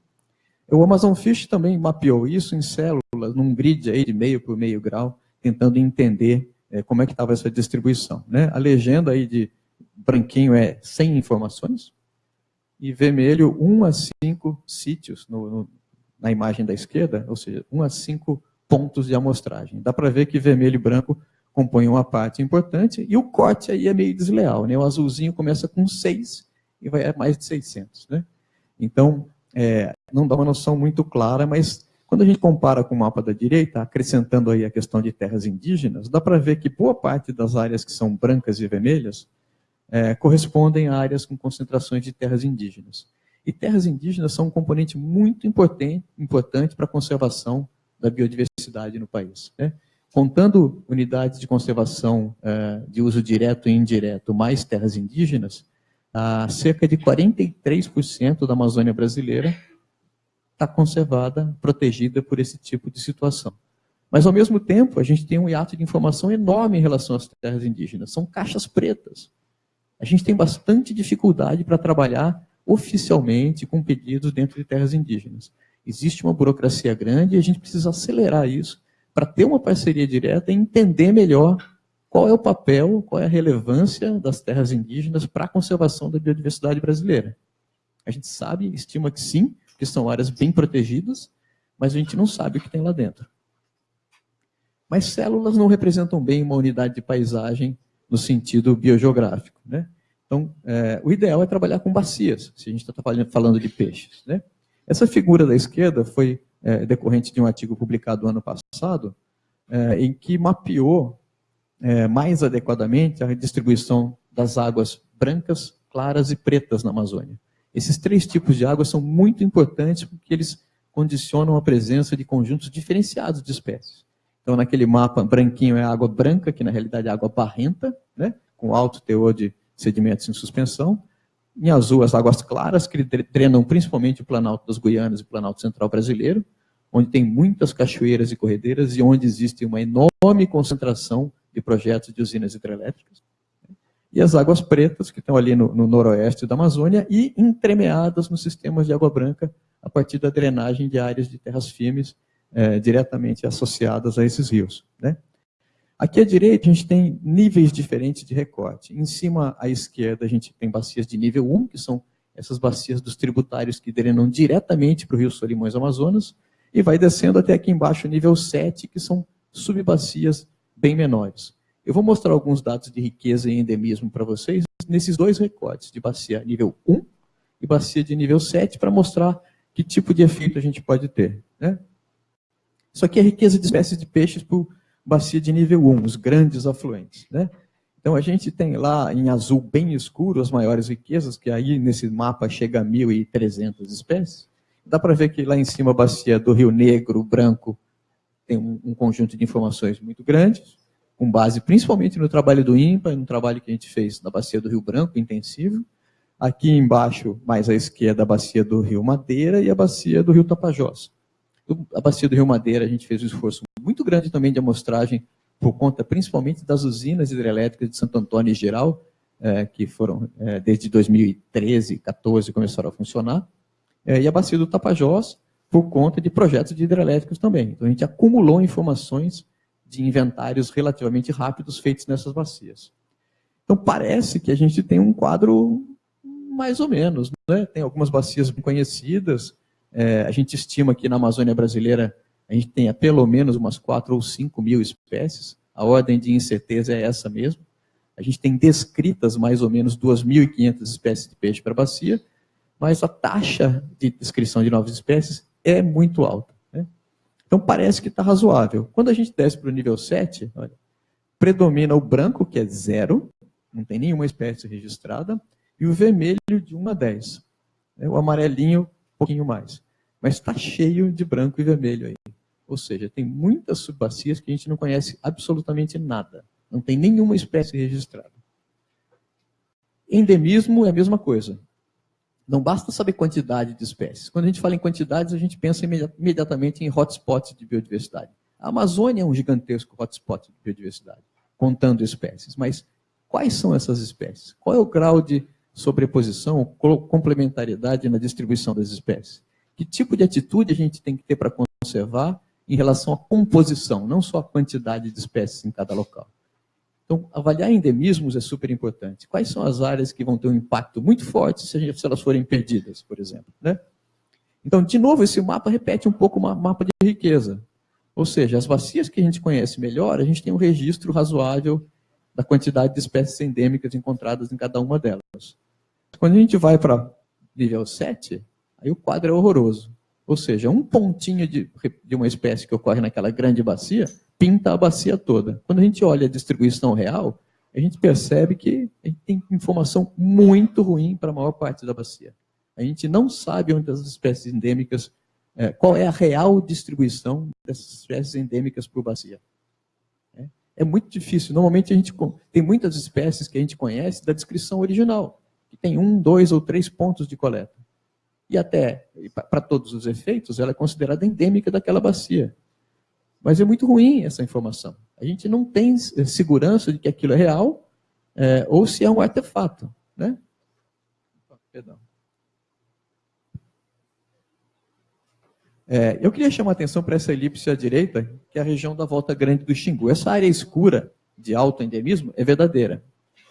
O Amazon Fish também mapeou isso em células, num grid aí de meio por meio grau, tentando entender é, como é que estava essa distribuição. Né? A legenda aí de branquinho é sem informações, e vermelho 1 a 5 sítios no, no, na imagem da esquerda, ou seja, 1 a 5 pontos de amostragem. Dá para ver que vermelho e branco compõem uma parte importante, e o corte aí é meio desleal. Né? O azulzinho começa com 6 e vai a mais de 600. Né? Então, é, não dá uma noção muito clara, mas quando a gente compara com o mapa da direita, acrescentando aí a questão de terras indígenas, dá para ver que boa parte das áreas que são brancas e vermelhas é, correspondem a áreas com concentrações de terras indígenas. E terras indígenas são um componente muito importante, para a conservação da biodiversidade no país. Né? Contando unidades de conservação uh, de uso direto e indireto, mais terras indígenas, cerca de 43% da Amazônia brasileira está conservada, protegida por esse tipo de situação. Mas, ao mesmo tempo, a gente tem um hiato de informação enorme em relação às terras indígenas. São caixas pretas. A gente tem bastante dificuldade para trabalhar oficialmente com pedidos dentro de terras indígenas. Existe uma burocracia grande e a gente precisa acelerar isso para ter uma parceria direta e entender melhor qual é o papel, qual é a relevância das terras indígenas para a conservação da biodiversidade brasileira. A gente sabe, estima que sim, que são áreas bem protegidas, mas a gente não sabe o que tem lá dentro. Mas células não representam bem uma unidade de paisagem no sentido biogeográfico. Né? Então, é, o ideal é trabalhar com bacias, se a gente está falando de peixes. Né? Essa figura da esquerda foi é, decorrente de um artigo publicado ano passado, é, em que mapeou é, mais adequadamente a distribuição das águas brancas, claras e pretas na Amazônia. Esses três tipos de água são muito importantes porque eles condicionam a presença de conjuntos diferenciados de espécies. Então, naquele mapa, branquinho é água branca, que na realidade é água barrenta, né, com alto teor de sedimentos em suspensão. Em azul, as águas claras, que drenam principalmente o Planalto das Guianas e o Planalto Central Brasileiro, onde tem muitas cachoeiras e corredeiras e onde existe uma enorme concentração de projetos de usinas hidrelétricas. E as águas pretas, que estão ali no, no noroeste da Amazônia, e entremeadas nos sistemas de água branca, a partir da drenagem de áreas de terras firmes é, diretamente associadas a esses rios. Né? Aqui à direita, a gente tem níveis diferentes de recorte. Em cima, à esquerda, a gente tem bacias de nível 1, que são essas bacias dos tributários que drenam diretamente para o rio Solimões Amazonas, e vai descendo até aqui embaixo, nível 7, que são subbacias bem menores. Eu vou mostrar alguns dados de riqueza e endemismo para vocês nesses dois recortes, de bacia nível 1 e bacia de nível 7, para mostrar que tipo de efeito a gente pode ter. Né? Isso aqui é riqueza de espécies de peixes por bacia de nível 1, os grandes afluentes. Né? Então a gente tem lá em azul bem escuro as maiores riquezas, que aí nesse mapa chega a 1.300 espécies. Dá para ver que lá em cima a bacia do Rio Negro, branco, tem um, um conjunto de informações muito grandes, com base principalmente no trabalho do INPA, no trabalho que a gente fez na bacia do Rio Branco, intensivo. Aqui embaixo, mais à esquerda, a bacia do Rio Madeira e a bacia do Rio Tapajós a bacia do Rio Madeira, a gente fez um esforço muito grande também de amostragem, por conta principalmente das usinas hidrelétricas de Santo Antônio em geral, é, que foram é, desde 2013, 14 começaram a funcionar, é, e a bacia do Tapajós, por conta de projetos de hidrelétricos também. Então a gente acumulou informações de inventários relativamente rápidos feitos nessas bacias. Então parece que a gente tem um quadro mais ou menos, né? tem algumas bacias bem conhecidas, é, a gente estima que na Amazônia brasileira a gente tenha pelo menos umas 4 ou 5 mil espécies. A ordem de incerteza é essa mesmo. A gente tem descritas mais ou menos 2.500 espécies de peixe para bacia, mas a taxa de descrição de novas espécies é muito alta. Né? Então parece que está razoável. Quando a gente desce para o nível 7, olha, predomina o branco, que é zero, não tem nenhuma espécie registrada, e o vermelho de 1 a 10. O amarelinho, um pouquinho mais mas está cheio de branco e vermelho aí. Ou seja, tem muitas subbacias que a gente não conhece absolutamente nada. Não tem nenhuma espécie registrada. Endemismo é a mesma coisa. Não basta saber quantidade de espécies. Quando a gente fala em quantidades, a gente pensa imediatamente em hotspots de biodiversidade. A Amazônia é um gigantesco hotspot de biodiversidade, contando espécies. Mas quais são essas espécies? Qual é o grau de sobreposição, complementariedade na distribuição das espécies? Que tipo de atitude a gente tem que ter para conservar em relação à composição, não só a quantidade de espécies em cada local? Então, avaliar endemismos é super importante. Quais são as áreas que vão ter um impacto muito forte se, gente, se elas forem perdidas, por exemplo? Né? Então, de novo, esse mapa repete um pouco o mapa de riqueza. Ou seja, as bacias que a gente conhece melhor, a gente tem um registro razoável da quantidade de espécies endêmicas encontradas em cada uma delas. Quando a gente vai para nível 7, aí o quadro é horroroso. Ou seja, um pontinho de, de uma espécie que ocorre naquela grande bacia pinta a bacia toda. Quando a gente olha a distribuição real, a gente percebe que a gente tem informação muito ruim para a maior parte da bacia. A gente não sabe onde as espécies endêmicas, é, qual é a real distribuição dessas espécies endêmicas por bacia. É, é muito difícil. Normalmente a gente tem muitas espécies que a gente conhece da descrição original, que tem um, dois ou três pontos de coleta. E até, para todos os efeitos, ela é considerada endêmica daquela bacia. Mas é muito ruim essa informação. A gente não tem segurança de que aquilo é real é, ou se é um artefato. Né? Perdão. É, eu queria chamar a atenção para essa elipse à direita, que é a região da volta grande do Xingu. Essa área escura de alto endemismo é verdadeira.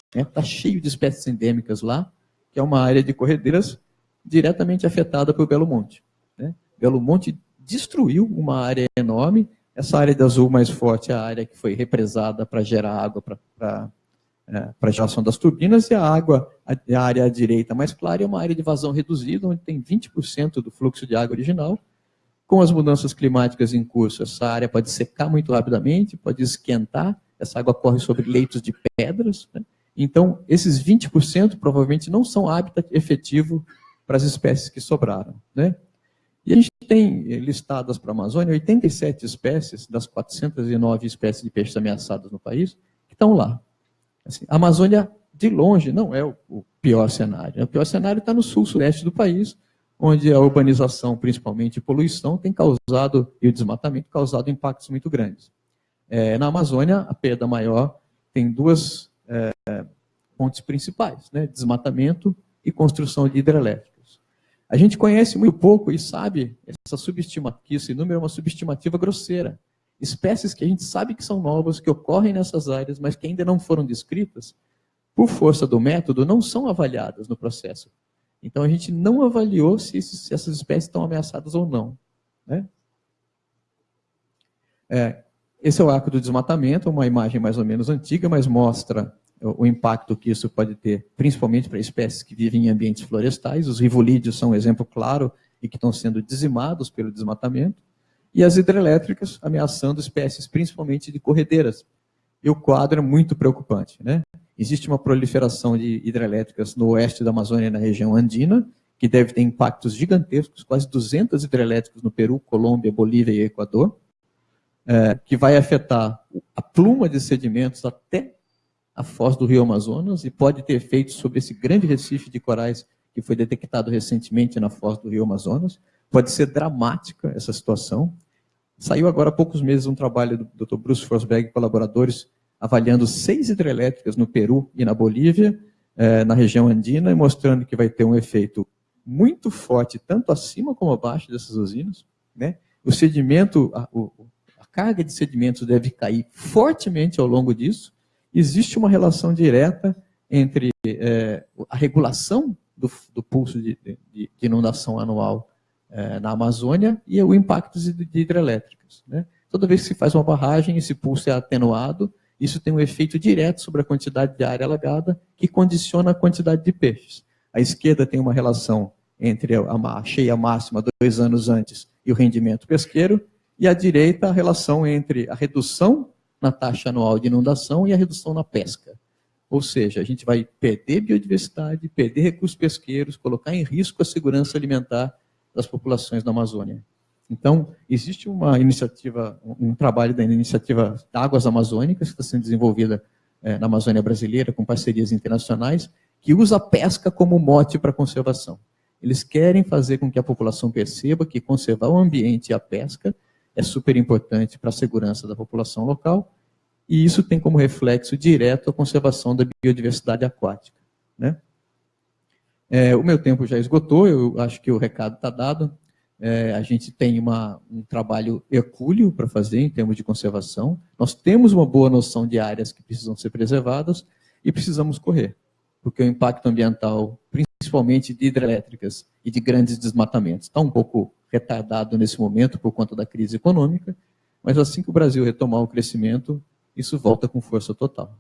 Está né? Tá cheio de espécies endêmicas lá, que é uma área de corredeiras diretamente afetada por Belo Monte. Né? Belo Monte destruiu uma área enorme essa área de azul mais forte é a área que foi represada para gerar água para é, geração das turbinas, e a água, a área à direita mais clara, é uma área de vazão reduzida, onde tem 20% do fluxo de água original. Com as mudanças climáticas em curso, essa área pode secar muito rapidamente, pode esquentar, essa água corre sobre leitos de pedras. Né? Então, esses 20% provavelmente não são hábitat efetivo para as espécies que sobraram. Né? E a gente tem listadas para a Amazônia 87 espécies, das 409 espécies de peixes ameaçadas no país, que estão lá. Assim, a Amazônia, de longe, não é o, o pior cenário. O pior cenário está no sul-sudeste do país, onde a urbanização, principalmente poluição, tem causado, e o desmatamento, causado impactos muito grandes. É, na Amazônia, a perda maior tem duas é, pontes principais, né? desmatamento e construção de hidrelétrica. A gente conhece muito pouco e sabe essa subestimativa, que esse número é uma subestimativa grosseira. Espécies que a gente sabe que são novas, que ocorrem nessas áreas, mas que ainda não foram descritas, por força do método, não são avaliadas no processo. Então a gente não avaliou se, esses, se essas espécies estão ameaçadas ou não. Né? É, esse é o arco do desmatamento, uma imagem mais ou menos antiga, mas mostra o impacto que isso pode ter, principalmente para espécies que vivem em ambientes florestais. Os rivolídeos são um exemplo claro e que estão sendo dizimados pelo desmatamento. E as hidrelétricas ameaçando espécies, principalmente de corredeiras. E o quadro é muito preocupante. Né? Existe uma proliferação de hidrelétricas no oeste da Amazônia, na região andina, que deve ter impactos gigantescos, quase 200 hidrelétricas no Peru, Colômbia, Bolívia e Equador, é, que vai afetar a pluma de sedimentos até a foz do rio Amazonas e pode ter efeitos sobre esse grande recife de corais que foi detectado recentemente na foz do rio Amazonas. Pode ser dramática essa situação. Saiu agora há poucos meses um trabalho do Dr. Bruce Forsberg e colaboradores avaliando seis hidrelétricas no Peru e na Bolívia, eh, na região andina, e mostrando que vai ter um efeito muito forte, tanto acima como abaixo dessas usinas. Né? O sedimento, a, a carga de sedimentos deve cair fortemente ao longo disso, existe uma relação direta entre é, a regulação do, do pulso de, de, de, inundação anual é, na Amazônia e o impacto de, de hidrelétricas. Né? Toda vez que se faz uma barragem, esse pulso é atenuado, isso tem um efeito direto sobre a quantidade de área alagada, que condiciona a quantidade de peixes. A esquerda tem uma relação entre a cheia máxima dois anos antes e o rendimento pesqueiro, e a direita a relação entre a redução na taxa anual de inundação e a redução na pesca. Ou seja, a gente vai perder biodiversidade, perder recursos pesqueiros, colocar em risco a segurança alimentar das populações da Amazônia. Então, existe uma iniciativa, um trabalho da iniciativa Águas Amazônicas, que está sendo desenvolvida é, na Amazônia Brasileira, com parcerias internacionais, que usa a pesca como mote para a conservação. Eles querem fazer com que a população perceba que conservar o ambiente e a pesca é super importante para a segurança da população local, e isso tem como reflexo direto a conservação da biodiversidade aquática. Né? É, o meu tempo já esgotou, eu acho que o recado está dado. É, a gente tem uma, um trabalho hercúleo para fazer em termos de conservação. Nós temos uma boa noção de áreas que precisam ser preservadas e precisamos correr, porque o impacto ambiental, principalmente de hidrelétricas e de grandes desmatamentos, está um pouco retardado nesse momento por conta da crise econômica, mas assim que o Brasil retomar o crescimento, isso volta com força total.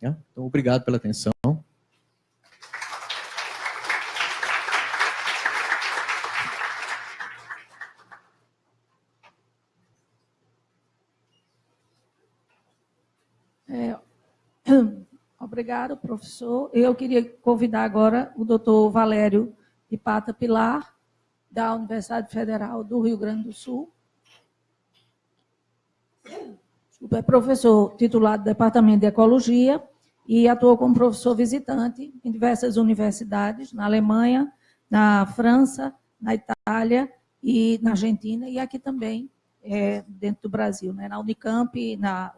Então, obrigado pela atenção. Obrigado, professor. Eu queria convidar agora o doutor Valério de Pata Pilar, da Universidade Federal do Rio Grande do Sul. É professor titular do Departamento de Ecologia e atuou como professor visitante em diversas universidades, na Alemanha, na França, na Itália e na Argentina, e aqui também, é, dentro do Brasil, né, na Unicamp, na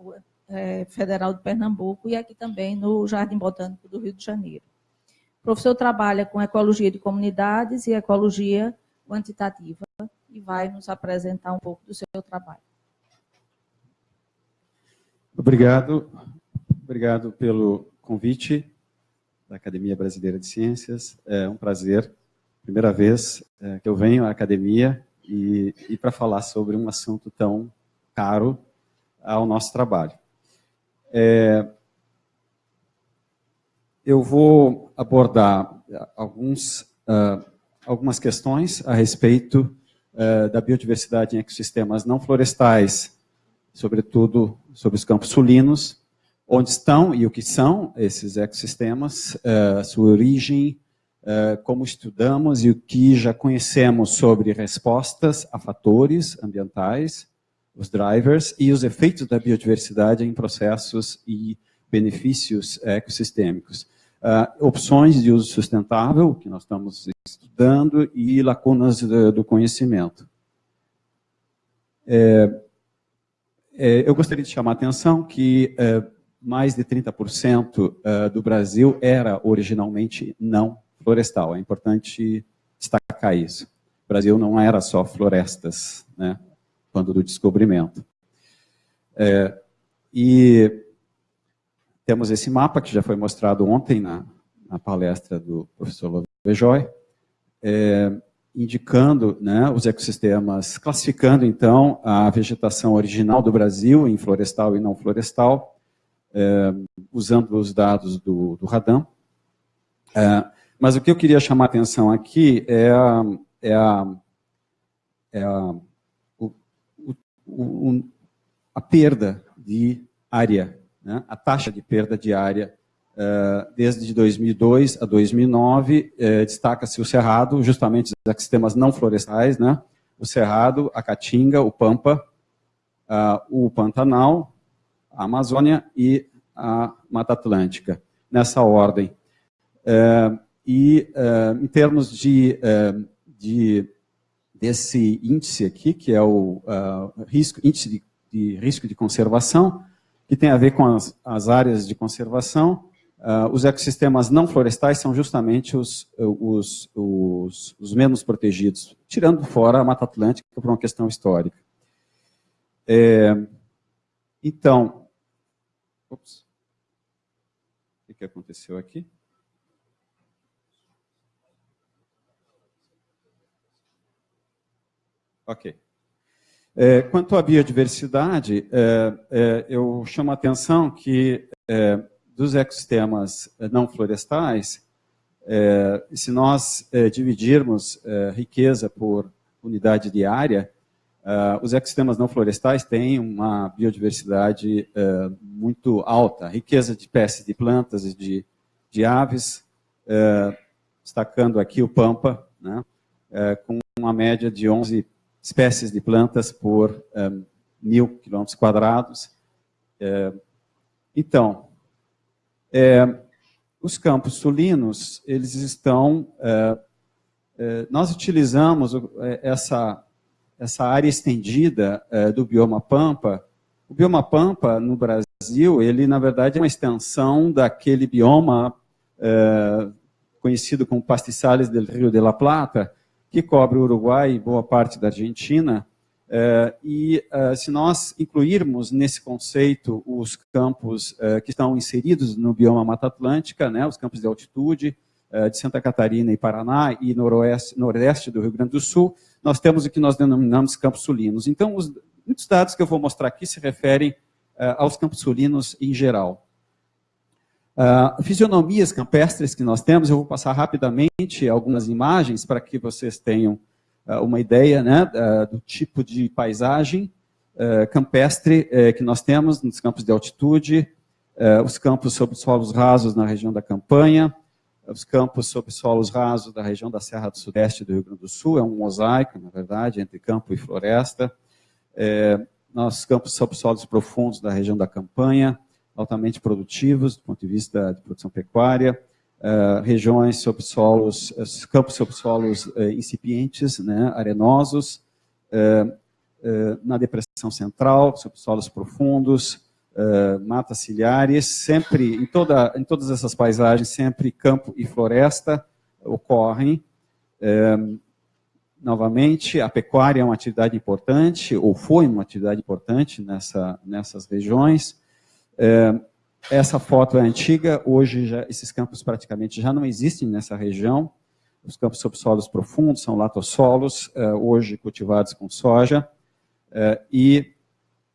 é, Federal de Pernambuco e aqui também no Jardim Botânico do Rio de Janeiro. O professor trabalha com ecologia de comunidades e ecologia quantitativa e vai nos apresentar um pouco do seu trabalho. Obrigado. Obrigado pelo convite da Academia Brasileira de Ciências. É um prazer, primeira vez é, que eu venho à academia e, e para falar sobre um assunto tão caro ao nosso trabalho. É, eu vou abordar alguns, uh, algumas questões a respeito uh, da biodiversidade em ecossistemas não florestais, sobretudo sobre os campos sulinos, onde estão e o que são esses ecossistemas, uh, sua origem, como estudamos e o que já conhecemos sobre respostas a fatores ambientais, os drivers e os efeitos da biodiversidade em processos e benefícios ecossistêmicos. Uh, opções de uso sustentável, que nós estamos estudando, e lacunas do, do conhecimento. É, é, eu gostaria de chamar a atenção que é, mais de 30% é, do Brasil era originalmente não florestal. É importante destacar isso. O Brasil não era só florestas, né? quando do descobrimento. É, e temos esse mapa que já foi mostrado ontem na, na palestra do professor Lovejoy, é, indicando né, os ecossistemas, classificando então a vegetação original do Brasil em florestal e não florestal, é, usando os dados do, do Radam. É, mas o que eu queria chamar a atenção aqui é a, é a, é a o, a perda de área, né? a taxa de perda de área Uh, desde 2002 a 2009, uh, destaca-se o Cerrado, justamente os ecossistemas não florestais, né? o Cerrado, a Caatinga, o Pampa, o Pantanal, a Amazônia e a Mata Atlântica, nessa ordem. Eh, e em termos de, de desse índice aqui, que é o risco, índice de, de, risco de conservação, que tem a ver com as, as áreas de conservação. Uh, os ecossistemas não florestais são justamente os, os, os, os, menos protegidos, tirando fora a Mata Atlântica por uma questão histórica. É, então, ops, o que aconteceu aqui? Ok. É, quanto à biodiversidade, é, é, eu chamo a atenção que é, dos ecossistemas não florestais, é, se nós é, dividirmos riqueza por unidade de área, os ecossistemas não florestais têm uma biodiversidade muito alta, riqueza de espécies de plantas e de, de aves, destacando aqui o Pampa, né, com uma média de 11 espécies de plantas por um, mil quilômetros quadrados. É, então, é, os campos sulinos, eles estão... É, nós utilizamos essa, essa área estendida do bioma Pampa. O bioma Pampa, no Brasil, ele, na verdade, é uma extensão daquele bioma conhecido como Pastizales del Rio de la Plata, que cobre o Uruguai e boa parte da Argentina, Uh, e uh, se nós incluirmos nesse conceito os campos uh, que estão inseridos no bioma Mata Atlântica, né, os campos de altitude de Santa Catarina e Paraná e noroeste, nordeste do Rio Grande do Sul, nós temos o que nós denominamos campos sulinos. Então, os, muitos dados que eu vou mostrar aqui se referem aos campos sulinos em geral. Fisionomias campestres que nós temos, eu vou passar rapidamente algumas imagens para que vocês tenham ah, uma ideia né, do tipo de paisagem eh, campestre eh, que nós temos nos campos de altitude, eh, os campos sob solos rasos na região da campanha, os campos sob solos rasos da região da Serra do Sudeste do Rio Grande do Sul, é um mosaico, na verdade, entre campo e floresta. É, nossos campos sob solos profundos da região da campanha, altamente produtivos do ponto de vista de produção pecuária, uh, regiões sob solos, uh, campos sob solos uh, incipientes, né, arenosos, na depressão central, sob solos profundos, matas ciliares, sempre, em, toda, em todas essas paisagens, sempre campo e floresta ocorrem. novamente, a pecuária é uma atividade importante, ou foi uma atividade importante nessa, nessas regiões. Essa foto é antiga, hoje já, esses campos praticamente já não existem nessa região. Os campos subsolos profundos são latossolos, uh, hoje cultivados com soja. Uh, e,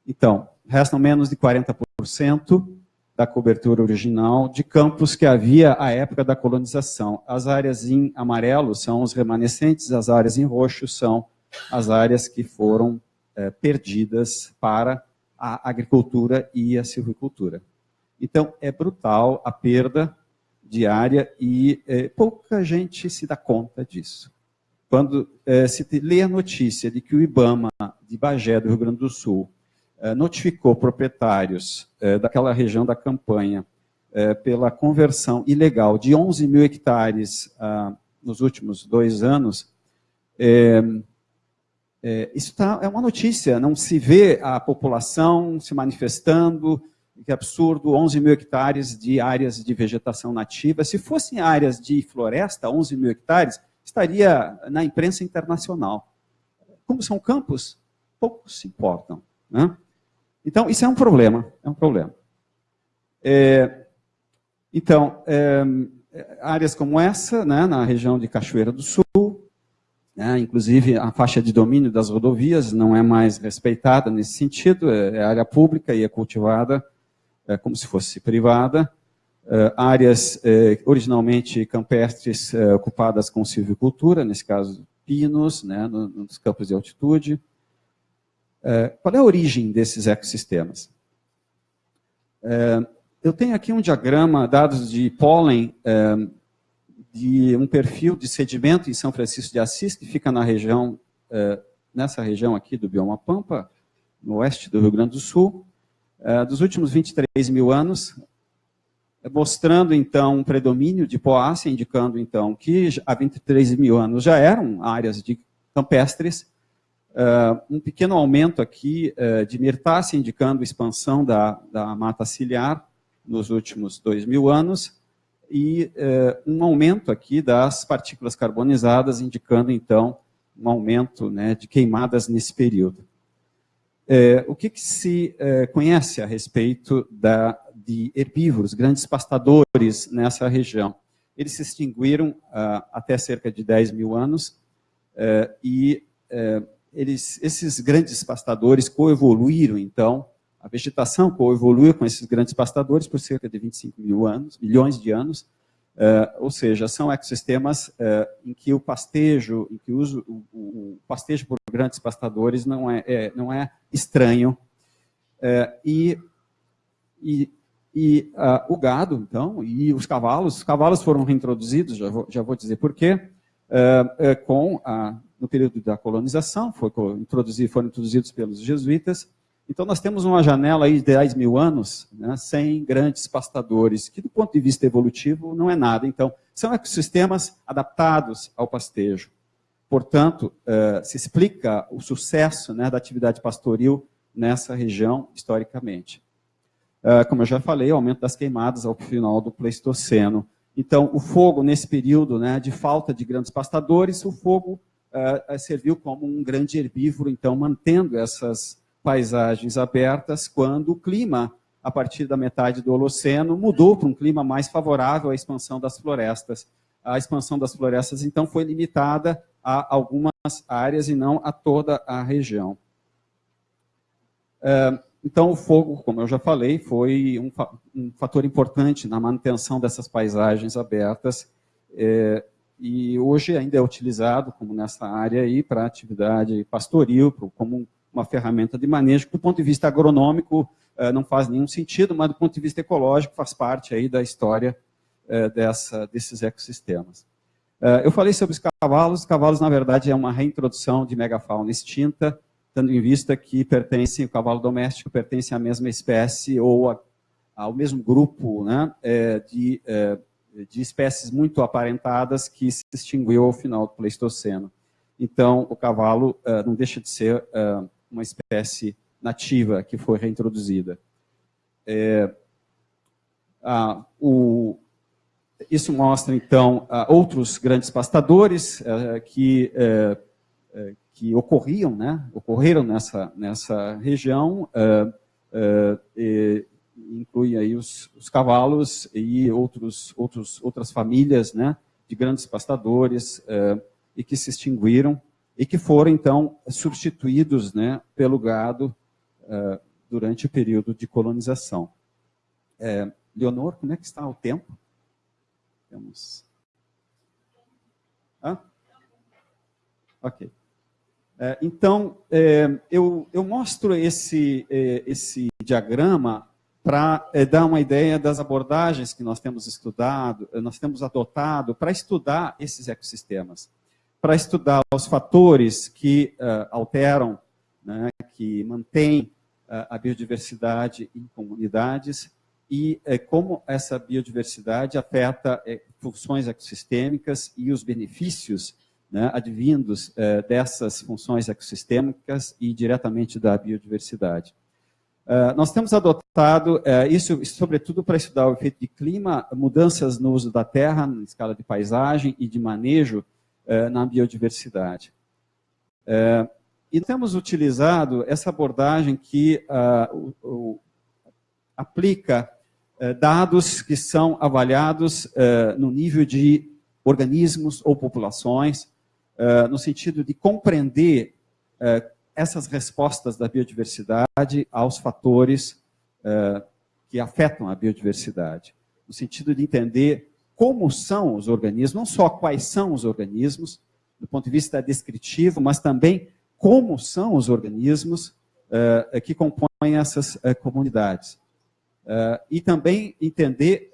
então, restam menos de 40% da cobertura original de campos que havia à época da colonização. As áreas em amarelo são os remanescentes, as áreas em roxo são as áreas que foram uh, perdidas para a agricultura e a silvicultura. Então, é brutal a perda diária e é, pouca gente se dá conta disso. Quando é, se lê a notícia de que o IBAMA de Bagé, do Rio Grande do Sul, é, notificou proprietários é, daquela região da campanha é, pela conversão ilegal de 11 mil hectares ah, nos últimos dois anos, é, isso tá, é uma notícia, não se vê a população se manifestando, que absurdo, 11 mil hectares de áreas de vegetação nativa. Se fossem áreas de floresta, 11 mil hectares, estaria na imprensa internacional. Como são campos, poucos se importam. Né? Então, isso é um problema, é um problema. É, então, é, áreas como essa, né, na região de Cachoeira do Sul, né, inclusive a faixa de domínio das rodovias não é mais respeitada nesse sentido, é, é área pública e é cultivada é, como se fosse privada, é, áreas é, originalmente campestres ocupadas com silvicultura, nesse caso pinos, né, nos campos de altitude. qual é a origem desses ecossistemas? eu tenho aqui um diagrama, dados de pólen, de um perfil de sedimento em São Francisco de Assis, que fica na região, nessa região aqui do bioma Pampa, no oeste do Rio Grande do Sul, é, dos últimos 23 mil anos, mostrando então um predomínio de poácea, indicando então que há 23 mil anos já eram áreas de campestres, um pequeno aumento aqui de mirtácea, indicando expansão da, da mata ciliar nos últimos 2 mil anos, e uh, um aumento aqui das partículas carbonizadas, indicando então um aumento né, de queimadas nesse período. É, o que, que se é, conhece a respeito da, de herbívoros, grandes pastadores nessa região? Eles se extinguiram ah, até cerca de 10 mil anos é, e é, eles, esses grandes pastadores coevoluíram, então, a vegetação coevoluiu com esses grandes pastadores por cerca de 25 mil anos, milhões de anos, Uh, ou seja, são ecossistemas uh, em que o pastejo, em que o, uso, o, o pastejo por grandes pastadores não é, é não é estranho. Uh, e e, e o gado, então, e os cavalos, os cavalos foram reintroduzidos, já vou, já vou dizer por quê, com a no período da colonização, foi foram introduzidos pelos jesuítas. Então, nós temos uma janela aí de 10 mil anos, né, sem grandes pastadores, que do ponto de vista evolutivo não é nada. Então, são ecossistemas adaptados ao pastejo. Portanto, uh, se explica o sucesso né, da atividade pastoril nessa região historicamente. Uh, como eu já falei, o aumento das queimadas ao final do Pleistoceno. Então, o fogo, nesse período né, de falta de grandes pastadores, o fogo uh, serviu como um grande herbívoro, então, mantendo essas paisagens abertas, quando o clima, a partir da metade do Holoceno, mudou para um clima mais favorável à expansão das florestas. A expansão das florestas, então, foi limitada a algumas áreas e não a toda a região. Uh, então, o fogo, como eu já falei, foi um, fator importante na manutenção dessas paisagens abertas é, e hoje ainda é utilizado, como nessa área aí, para atividade pastoril, como uma ferramenta de manejo, do ponto de vista agronômico é, não faz nenhum sentido, mas do ponto de vista ecológico faz parte aí da história é, dessa, desses ecossistemas. É, eu falei sobre os cavalos, os cavalos, na verdade, é uma reintrodução de megafauna extinta, tendo em vista que pertence, o cavalo doméstico pertence à mesma espécie ou a, ao mesmo grupo né, de, de espécies muito aparentadas que se extinguiu ao final do Pleistoceno. Então, o cavalo não deixa de ser uma espécie nativa que foi reintroduzida. É, o, isso mostra, então, outros grandes pastadores é, que que ocorriam, né, ocorreram nessa, nessa região, uh, e, inclui aí os, os, cavalos e outros, outros, outras famílias né, de grandes pastadores e que se extinguiram e que foram, então, substituídos né, pelo gado durante o período de colonização. É, Leonor, como é que está o tempo? Temos... Hã? Ok. É, então, é, eu, eu, mostro esse, é, esse diagrama para dar uma ideia das abordagens que nós temos estudado, nós temos adotado para estudar esses ecossistemas, para estudar os fatores que uh, alteram, né, que mantêm uh, a biodiversidade em comunidades e uh, como essa biodiversidade afeta funções ecossistêmicas e os benefícios né, advindos eh, dessas funções ecossistêmicas e diretamente da biodiversidade. Uh, nós temos adotado isso, sobretudo, para estudar o efeito de clima, mudanças no uso da terra, na escala de paisagem e de manejo uh, na biodiversidade. e temos utilizado essa abordagem que o, aplica dados que são avaliados no nível de organismos ou populações, no sentido de compreender essas respostas da biodiversidade aos fatores uh, que afetam a biodiversidade, no sentido de entender como são os organismos, não só quais são os organismos, do ponto de vista descritivo, mas também como são os organismos que compõem essas comunidades. e também entender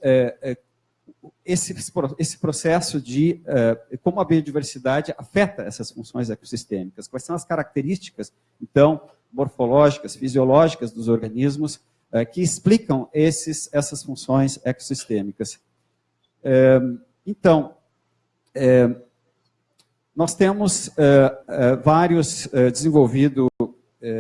esse, esse processo de uh, como a biodiversidade afeta essas funções ecossistêmicas, quais são as características, então, morfológicas, fisiológicas dos organismos uh, que explicam esses, essas funções ecossistêmicas. Uh, então, nós temos vários desenvolvido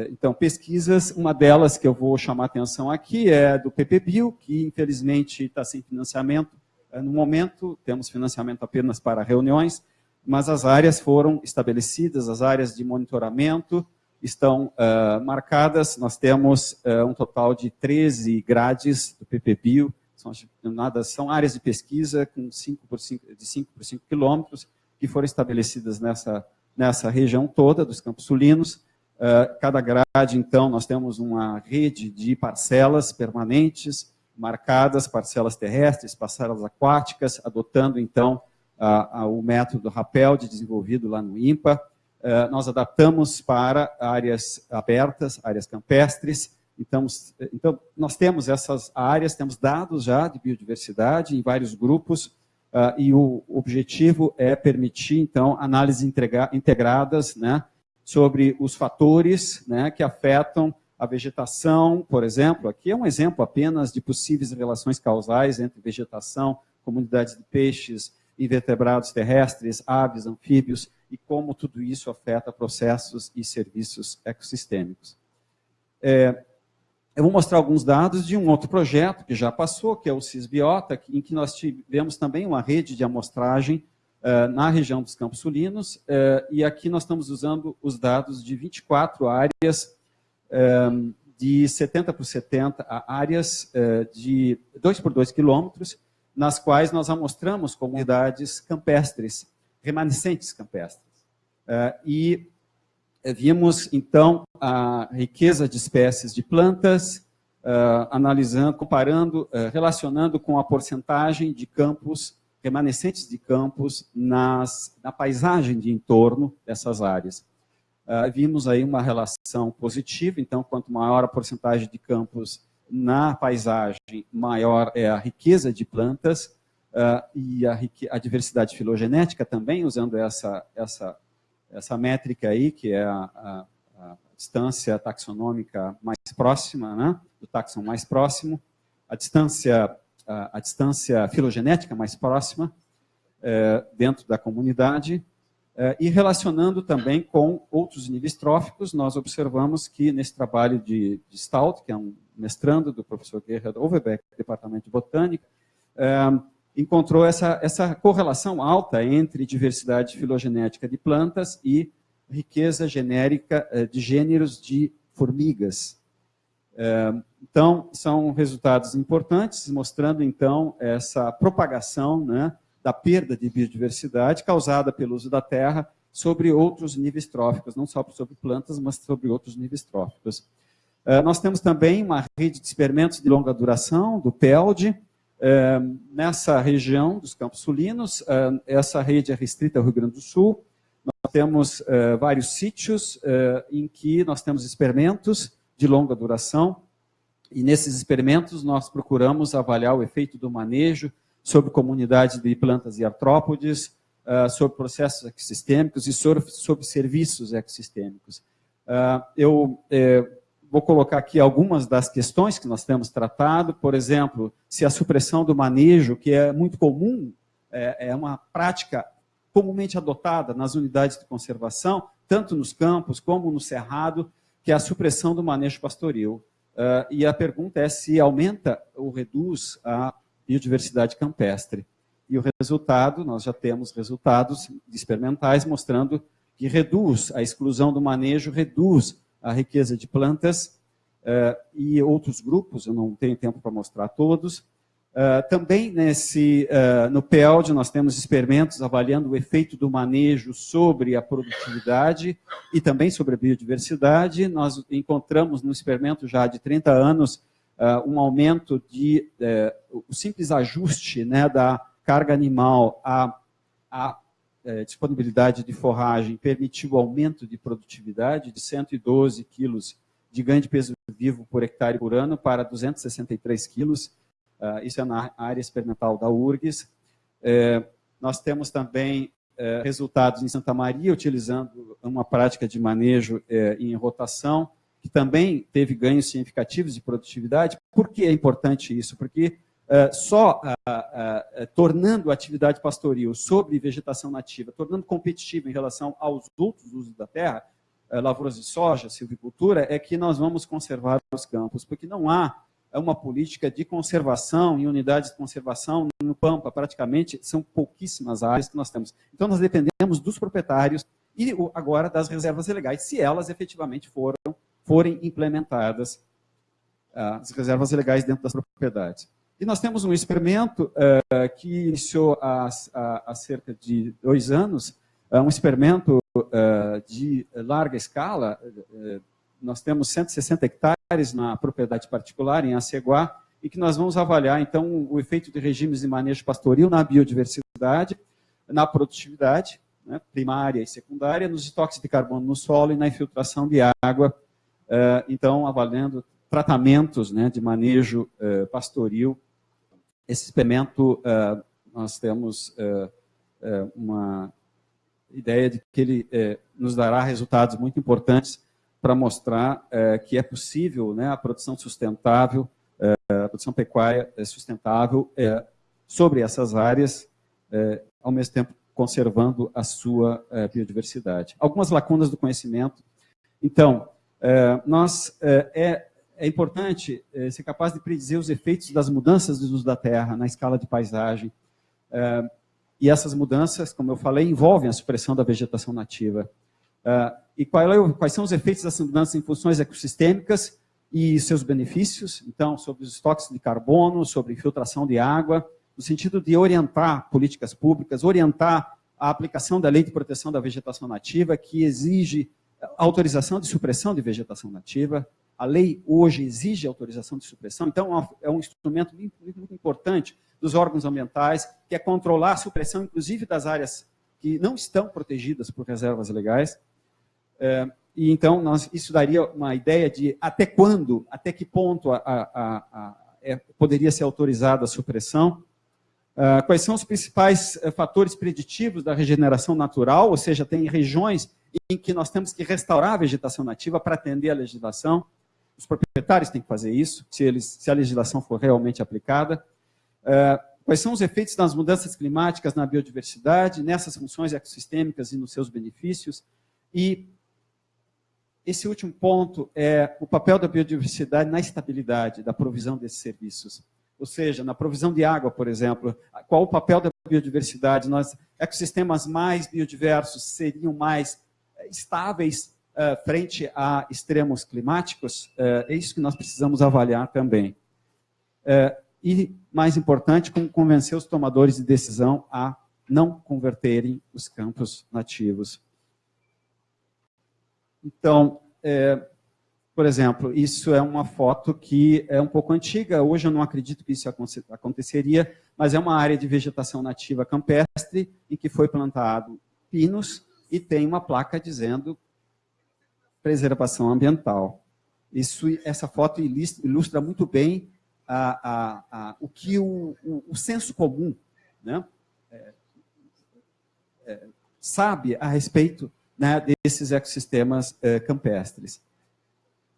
então, pesquisas, uma delas que eu vou chamar atenção aqui é do PPBio, que infelizmente está sem financiamento, é, no momento, temos financiamento apenas para reuniões, mas as áreas foram estabelecidas, as áreas de monitoramento estão uh, marcadas. Nós temos uh, um total de 13 grades do PPBio, são, são áreas de pesquisa com 5 por 5, de 5 por 5 quilômetros, que foram estabelecidas nessa, nessa região toda dos Campos Sulinos. Uh, cada grade, então, nós temos uma rede de parcelas permanentes, marcadas, parcelas terrestres, parcelas aquáticas, adotando então a, a, o método rapel de desenvolvido lá no IMPA. Uh, nós adaptamos para áreas abertas, áreas campestres. Então, então, nós temos essas áreas, temos dados já de biodiversidade em vários grupos, uh, e o objetivo é permitir, então, análises integradas né, sobre os fatores né, que afetam a vegetação, por exemplo, aqui é um exemplo apenas de possíveis relações causais entre vegetação, comunidades de peixes, invertebrados terrestres, aves, anfíbios, e como tudo isso afeta processos e serviços ecossistêmicos. É, eu vou mostrar alguns dados de um outro projeto que já passou, que é o CISBiota, em que nós tivemos também uma rede de amostragem uh, na região dos Campos Sulinos, uh, e aqui nós estamos usando os dados de 24 áreas, uh, de 70 por 70 áreas de 2 por 2 quilômetros, nas quais nós amostramos comunidades campestres, remanescentes campestres. e vimos, então, a riqueza de espécies de plantas, uh, analisando, comparando, uh, relacionando com a porcentagem de campos, remanescentes de campos, nas, na paisagem de entorno dessas áreas. Uh, vimos aí uma relação positiva, então, quanto maior a porcentagem de campos na paisagem, maior é a riqueza de plantas, e a, a diversidade filogenética também, usando essa, essa essa métrica aí, que é a, a, a distância taxonômica mais próxima, né, do taxon mais próximo, a distância, a, a distância filogenética mais próxima é, dentro da comunidade, é, e relacionando também com outros níveis tróficos, nós observamos que nesse trabalho de, de Stout, que é um mestrando do professor Gerhard Overbeck, Departamento de Botânica, é, encontrou essa, essa correlação alta entre diversidade filogenética de plantas e riqueza genérica eh, de gêneros de formigas. Eh, então, são resultados importantes, mostrando, então, essa propagação né, da perda de biodiversidade causada pelo uso da terra sobre outros níveis tróficos, não só sobre plantas, mas sobre outros níveis tróficos. Eh, nós temos também uma rede de experimentos de longa duração, do PELD, nessa região dos Campos Sulinos, é, essa rede é restrita ao Rio Grande do Sul. Nós temos é, vários sítios em que nós temos experimentos de longa duração, e nesses experimentos nós procuramos avaliar o efeito do manejo sobre comunidades de plantas e artrópodes, sobre processos ecossistêmicos e sobre serviços ecossistêmicos. eu Vou colocar aqui algumas das questões que nós temos tratado, por exemplo, se a supressão do manejo, que é muito comum, é, é uma prática comumente adotada nas unidades de conservação, tanto nos campos como no cerrado, que é a supressão do manejo pastoril. Uh, e a pergunta é se aumenta ou reduz a biodiversidade campestre. E o resultado, nós já temos resultados experimentais mostrando que reduz a exclusão do manejo, reduz a riqueza de plantas uh, e outros grupos, eu não tenho tempo para mostrar todos. Uh, também nesse, uh, no PELD nós temos experimentos avaliando o efeito do manejo sobre a produtividade e também sobre a biodiversidade. Nós encontramos no experimento já de 30 anos um aumento de, o simples ajuste né, da carga animal à, à é, disponibilidade de forragem permitiu aumento de produtividade de 112 quilos de ganho de peso vivo por hectare por ano para 263 quilos. Uh, isso é na área experimental da URGS. É, nós temos também é, resultados em Santa Maria, utilizando uma prática de manejo em rotação, que também teve ganhos significativos de produtividade. Por que é importante isso? Porque eh, só uh, uh, tornando a atividade pastoril sobre vegetação nativa, tornando competitiva em relação aos outros usos da terra, lavouras de soja, silvicultura, é que nós vamos conservar os campos, porque não há uma política de conservação em unidades de conservação no Pampa, praticamente são pouquíssimas áreas que nós temos. Então nós dependemos dos proprietários e agora das reservas legais, se elas efetivamente foram, forem implementadas, as reservas legais dentro das propriedades. E nós temos um experimento uh, que iniciou há, há, há, cerca de dois anos, uh, um experimento uh, de larga escala. nós temos 160 hectares na propriedade particular, em Aceguá, e que nós vamos avaliar, então, o efeito de regimes de manejo pastoril na biodiversidade, na produtividade, né, primária e secundária, nos estoques de carbono no solo e na infiltração de água, então, avaliando tratamentos né, de manejo pastoril esse experimento uh, nós temos é, é, uma ideia de que ele é, nos dará resultados muito importantes para mostrar é, que é possível né, a produção sustentável, é, a produção pecuária sustentável sobre essas áreas, ao mesmo tempo conservando a sua biodiversidade. Algumas lacunas do conhecimento. Então, nós é, é importante ser capaz de predizer os efeitos das mudanças do uso da terra na escala de paisagem, e essas mudanças, como eu falei, envolvem a supressão da vegetação nativa. Uh, e qual, quais são os efeitos dessas mudanças em funções ecossistêmicas e seus benefícios? Então, sobre os estoques de carbono, sobre infiltração de água, no sentido de orientar políticas públicas, orientar a aplicação da lei de proteção da vegetação nativa, que exige autorização de supressão de vegetação nativa. A lei hoje exige autorização de supressão, então é um instrumento muito, muito importante dos órgãos ambientais, que é controlar a supressão, inclusive, das áreas que não estão protegidas por reservas legais. É, e então, nós, isso daria uma ideia de até quando, até que ponto a, a, a, é, poderia ser autorizada a supressão. Uh, quais são os principais uh, fatores preditivos da regeneração natural, ou seja, tem regiões em que nós temos que restaurar a vegetação nativa para atender a legislação. Os proprietários têm que fazer isso, se, eles, se a legislação for realmente aplicada. É, quais são os efeitos das mudanças climáticas na biodiversidade, nessas funções ecossistêmicas e nos seus benefícios. E esse último ponto é o papel da biodiversidade na estabilidade da provisão desses serviços. Ou seja, na provisão de água, por exemplo, qual o papel da biodiversidade? Nós, ecossistemas mais biodiversos seriam mais eh, estáveis frente a extremos climáticos? Uh, é isso que nós precisamos avaliar também. Uh, e, mais importante, como convencer os tomadores de decisão a não converterem os campos nativos. Então, é, por exemplo, isso é uma foto que é um pouco antiga, hoje eu não acredito que isso aconteceria, mas é uma área de vegetação nativa campestre em que foi plantado pinos e tem uma placa dizendo preservação ambiental. Isso, essa foto ilustra muito bem a, a, a, o que o, o, o, senso comum né, é, é, sabe a respeito né, desses ecossistemas é, campestres.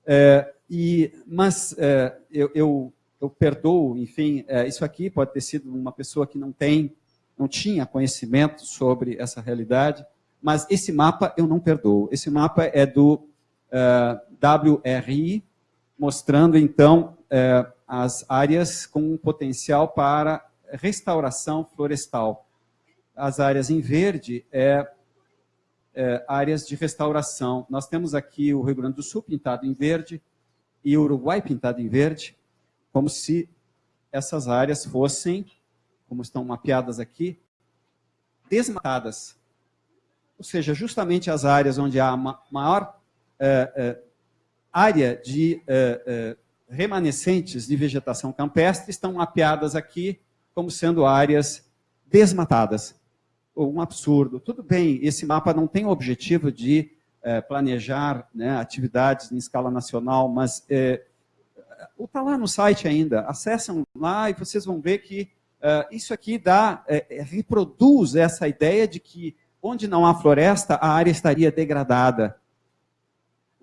É, e, mas é, eu, eu, eu, perdoo, enfim, é, isso aqui pode ter sido uma pessoa que não tem, não tinha conhecimento sobre essa realidade, mas esse mapa eu não perdoo. Esse mapa é do WRI, mostrando então as áreas com potencial para restauração florestal. As áreas em verde é, é, áreas de restauração. Nós temos aqui o Rio Grande do Sul pintado em verde e o Uruguai pintado em verde, como se essas áreas fossem, como estão mapeadas aqui, desmatadas. Ou seja, justamente as áreas onde há maior é, é, área de é remanescentes de vegetação campestre estão mapeadas aqui como sendo áreas desmatadas. Um absurdo. Tudo bem, esse mapa não tem o objetivo de planejar né, atividades em escala nacional, mas está lá no site ainda. Acessam lá e vocês vão ver que isso aqui dá, reproduz essa ideia de que onde não há floresta, a área estaria degradada.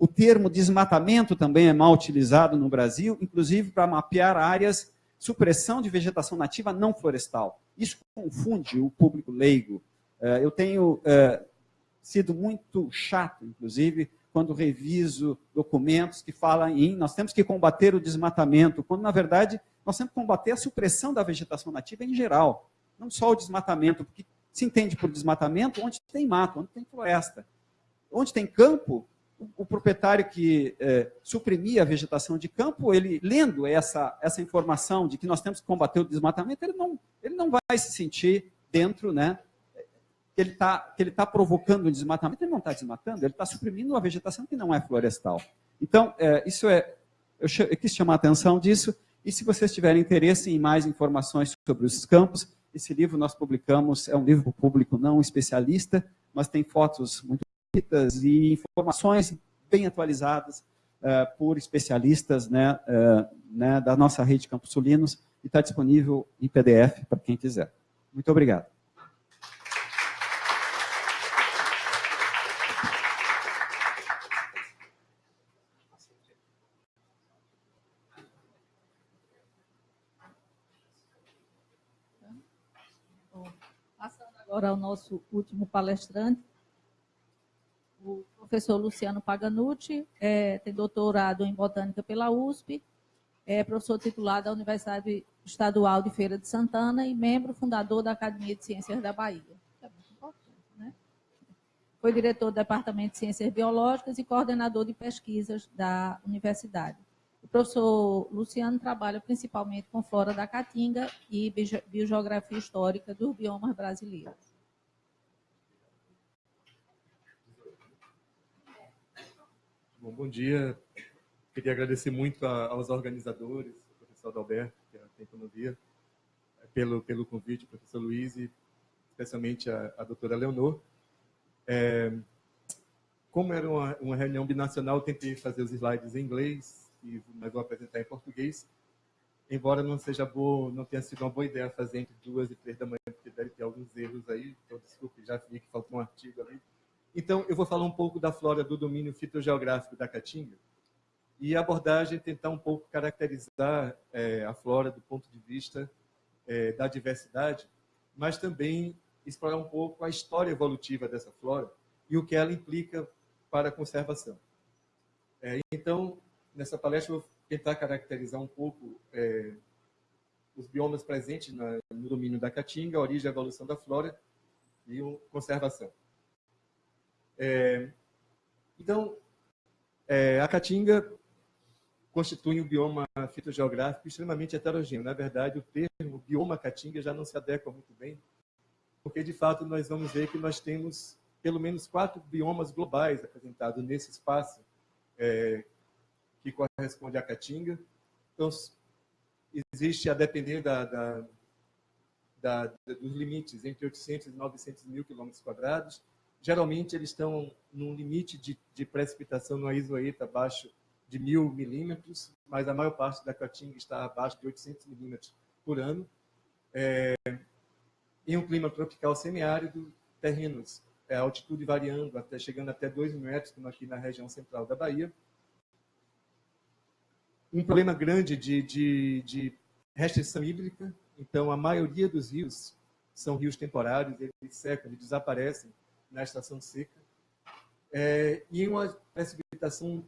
O termo desmatamento também é mal utilizado no Brasil, inclusive para mapear áreas supressão de vegetação nativa não florestal. Isso confunde o público leigo. É, eu tenho é, sido muito chato, inclusive, quando reviso documentos que falam em nós temos que combater o desmatamento, quando, na verdade, nós temos que combater a supressão da vegetação nativa em geral, não só o desmatamento, porque se entende por desmatamento onde tem mato, onde tem floresta. Onde tem campo, o proprietário que é, suprimia a vegetação de campo, ele lendo essa, essa informação de que nós temos que combater o desmatamento, ele não, ele não vai se sentir dentro, né, que ele está tá provocando o desmatamento, ele não está desmatando, ele está suprimindo uma vegetação que não é florestal. Então, é, isso é, eu, eu quis chamar a atenção disso, e se vocês tiverem interesse em mais informações sobre os campos, esse livro nós publicamos, é um livro público não especialista, mas tem fotos muito e informações bem atualizadas uh, por especialistas né, uh, né, da nossa rede Campos Sulinos e está disponível em PDF para quem quiser. Muito obrigado. Passando agora ao nosso último palestrante, o professor Luciano Paganucci, é, tem doutorado em Botânica pela USP, é professor titular da Universidade Estadual de Feira de Santana e membro fundador da Academia de Ciências da Bahia. É muito né? Foi diretor do Departamento de Ciências Biológicas e coordenador de pesquisas da universidade. O professor Luciano trabalha principalmente com flora da Caatinga e biogeografia histórica dos biomas brasileiros. Bom, bom dia. Queria agradecer muito a, aos organizadores, o professor Adalberto, que é Tempo Dia, pelo, pelo convite, o professor Luiz e especialmente a, a doutora Leonor. É, como era uma, uma reunião binacional, tentei fazer os slides em inglês, e, mas vou apresentar em português. Embora não seja boa, não tenha sido uma boa ideia fazer entre duas e três da manhã, porque deve ter alguns erros aí, então desculpe, já vi que faltou um artigo ali. Então, eu vou falar um pouco da flora do domínio fitogeográfico da Caatinga e a abordagem tentar um pouco caracterizar é, a flora do ponto de vista é, da diversidade, mas também explorar um pouco a história evolutiva dessa flora e o que ela implica para a conservação. É, então, nessa palestra, eu vou tentar caracterizar um pouco é, os biomas presentes na, no domínio da Caatinga, a origem e a evolução da flora e a conservação. É, então, é, a Caatinga constitui um bioma fitogeográfico extremamente heterogêneo. Na verdade, o termo bioma Caatinga já não se adequa muito bem, porque, de fato, nós vamos ver que nós temos pelo menos quatro biomas globais apresentados nesse espaço é, que corresponde à Caatinga. Então, existe, a depender da, da, da, dos limites, entre 800 e 900 mil quilômetros quadrados, geralmente eles estão num limite de, de precipitação no isoeta abaixo de mil milímetros, mas a maior parte da Caatinga está abaixo de 800 milímetros por ano. É, em um clima tropical semiárido, terrenos, é, altitude variando, até chegando até 2 mil metros, como aqui na região central da Bahia. Um problema grande de, de, de restrição hídrica, então a maioria dos rios são rios temporários, eles secam, eles desaparecem na estação seca, é, e uma precipitação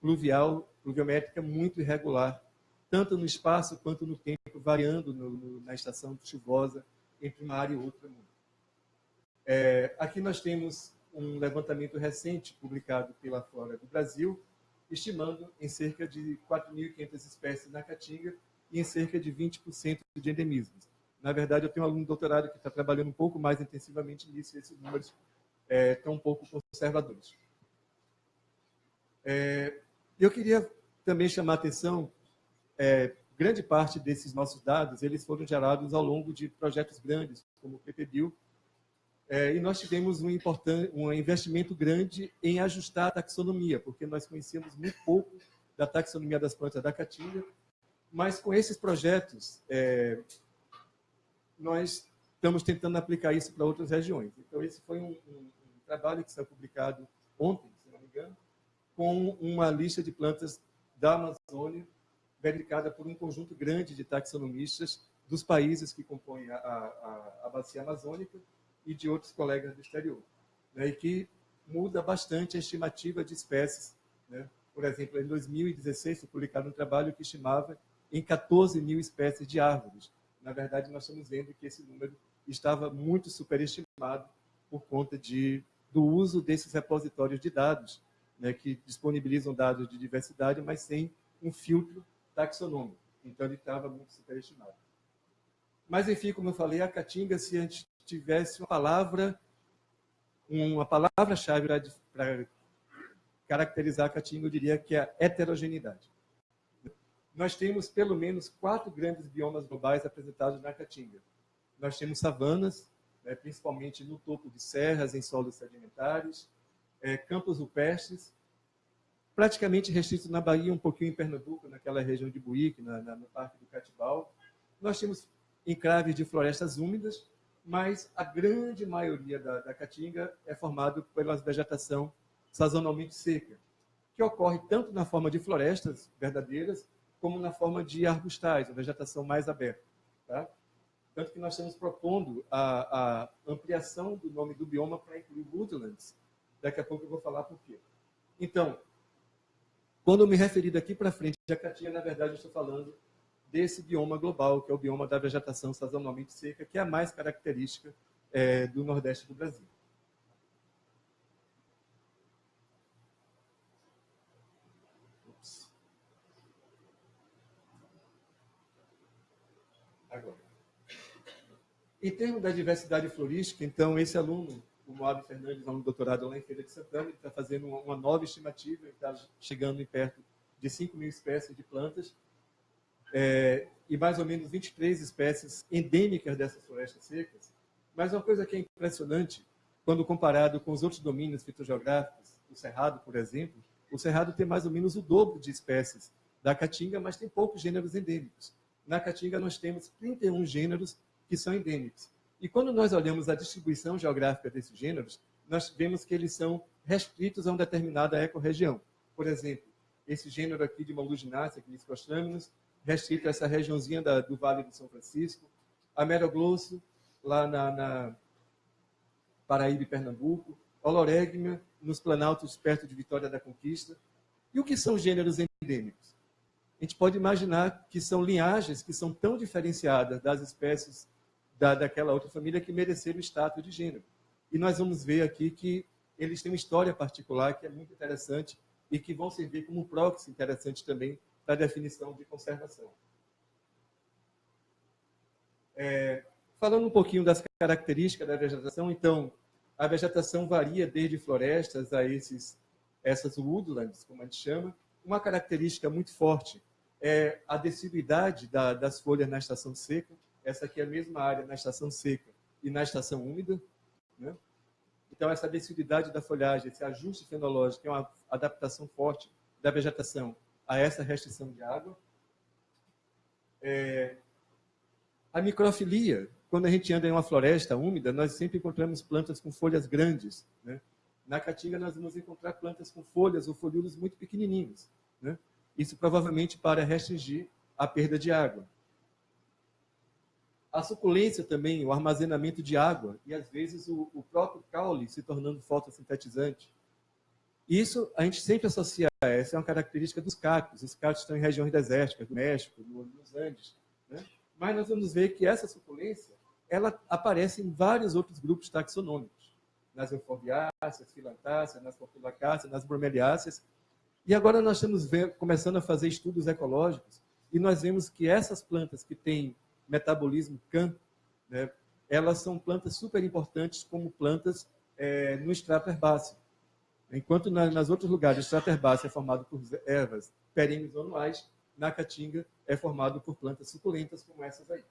pluvial, pluviométrica muito irregular, tanto no espaço quanto no tempo, variando no, no, na estação chuvosa entre uma área e outra. É, aqui nós temos um levantamento recente publicado pela Flora do Brasil, estimando em cerca de 4.500 espécies na Caatinga e em cerca de 20% de endemismos. Na verdade, eu tenho um aluno de doutorado que está trabalhando um pouco mais intensivamente nisso, e esses números é, estão um pouco conservadores. É, eu queria também chamar a atenção, é, grande parte desses nossos dados, eles foram gerados ao longo de projetos grandes, como o PPBio, é, e nós tivemos um, um investimento grande em ajustar a taxonomia, porque nós conhecíamos muito pouco da taxonomia das plantas da caatinga, mas com esses projetos, é, nós estamos tentando aplicar isso para outras regiões. Então, esse foi um, um, um trabalho que foi publicado ontem, se não me engano, com uma lista de plantas da Amazônia, verificada por um conjunto grande de taxonomistas dos países que compõem a, a, a bacia amazônica e de outros colegas do exterior, né, e que muda bastante a estimativa de espécies. Né? Por exemplo, em 2016 foi publicado um trabalho que estimava em 14 mil espécies de árvores. Na verdade, nós estamos vendo que esse número estava muito superestimado por conta de, do uso desses repositórios de dados, né, que disponibilizam dados de diversidade, mas sem um filtro taxonômico. Então, ele estava muito superestimado. Mas, enfim, como eu falei, a Caatinga, se a gente tivesse uma palavra, uma palavra-chave para caracterizar a Caatinga, eu diria que é a heterogeneidade. Nós temos pelo menos quatro grandes biomas globais apresentados na Caatinga. Nós temos savanas, né, principalmente no topo de serras, em solos sedimentares, é, campos rupestres, praticamente restrito na Bahia, um pouquinho em Pernambuco, naquela região de Buíque, na, na, no Parque do Catibal. Nós temos encraves de florestas úmidas, mas a grande maioria da, da caatinga é formado pela vegetação sazonalmente seca, que ocorre tanto na forma de florestas verdadeiras, como na forma de arbustais, a vegetação mais aberta. Tá? Tanto que nós estamos propondo a, a ampliação do nome do bioma para incluir woodlands. Daqui a pouco eu vou falar por quê. Então, quando eu me referi daqui para frente a caatinga, na verdade, eu estou falando desse bioma global, que é o bioma da vegetação sazonalmente seca, que é a mais característica é, do Nordeste do Brasil. Agora. Em termos da diversidade florística, então, esse aluno, o Moab Fernandes, aluno doutorado lá em Feira de Santana, ele está fazendo uma nova estimativa, ele está chegando em perto de 5 mil espécies de plantas, é, e mais ou menos 23 espécies endêmicas dessas florestas secas. Mas uma coisa que é impressionante, quando comparado com os outros domínios fitogeográficos, o Cerrado, por exemplo, o Cerrado tem mais ou menos o dobro de espécies da Caatinga, mas tem poucos gêneros endêmicos. Na Caatinga nós temos 31 gêneros que são endêmicos. E quando nós olhamos a distribuição geográfica desses gêneros, nós vemos que eles são restritos a uma determinada ecorregião. Por exemplo, esse gênero aqui de Maluginaceae, Cniscostraminus, restrito a essa regiãozinha da, do Vale de São Francisco, a Meroglosso, lá na, na Paraíba e Pernambuco, Oloregma, nos planaltos perto de Vitória da Conquista. E o que são gêneros endêmicos? A gente pode imaginar que são linhagens que são tão diferenciadas das espécies da, daquela outra família que mereceram o status de gênero. E nós vamos ver aqui que eles têm uma história particular que é muito interessante e que vão servir como proxy interessante também da definição de conservação. É, falando um pouquinho das características da vegetação, então, a vegetação varia desde florestas a esses, essas woodlands, como a gente chama. Uma característica muito forte é a deciduidade da, das folhas na estação seca. Essa aqui é a mesma área na estação seca e na estação úmida. Né? Então, essa deciduidade da folhagem, esse ajuste fenológico, é uma adaptação forte da vegetação a essa restrição de água. É, a microfilia, quando a gente anda em uma floresta úmida, nós sempre encontramos plantas com folhas grandes. Né? Na caatinga, nós vamos encontrar plantas com folhas ou folhulos muito pequenininhos. Né? Isso provavelmente para restringir a perda de água. A suculência também, o armazenamento de água e, às vezes, o, o próprio caule se tornando fotossintetizante. Isso a gente sempre associa a essa, é uma característica dos cactos. Os cactos estão em regiões desérticas, do México, nos Andes. Né? Mas nós vamos ver que essa suculência ela aparece em vários outros grupos taxonômicos. Nas euforbiáceas, filantáceas, nas portulacáceas, nas bromeliáceas. E agora nós estamos começando a fazer estudos ecológicos e nós vemos que essas plantas que têm metabolismo CAM, né, elas são plantas super importantes como plantas é, no extrato herbáceo. Enquanto na, nas outros lugares o extrato herbáceo é formado por ervas perenes ou anuais, na caatinga é formado por plantas suculentas como essas aí.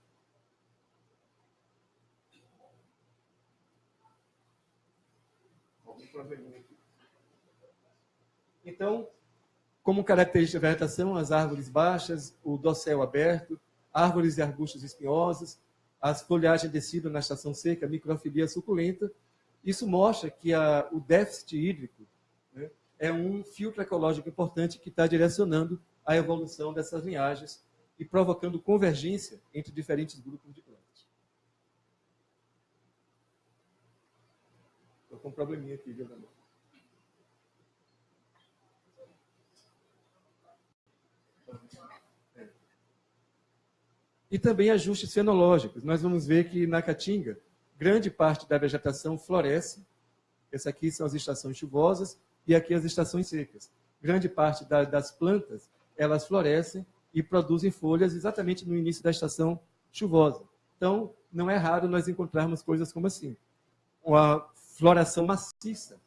Então, como característica da vegetação, as árvores baixas, o dossel aberto, árvores e arbustos espinhosos, as folhagens descidas na estação seca, microfilia suculenta. Isso mostra que a, o déficit hídrico né, é um filtro ecológico importante que está direcionando a evolução dessas linhagens e provocando convergência entre diferentes grupos de plantas. Estou com um probleminha aqui, viu? E também ajustes fenológicos. Nós vamos ver que na Caatinga, grande parte da vegetação floresce. Essas aqui são as estações chuvosas e aqui as estações secas. Grande parte da, das plantas, elas florescem e produzem folhas exatamente no início da estação chuvosa. Então, não é raro nós encontrarmos coisas como assim. Uma floração maciça,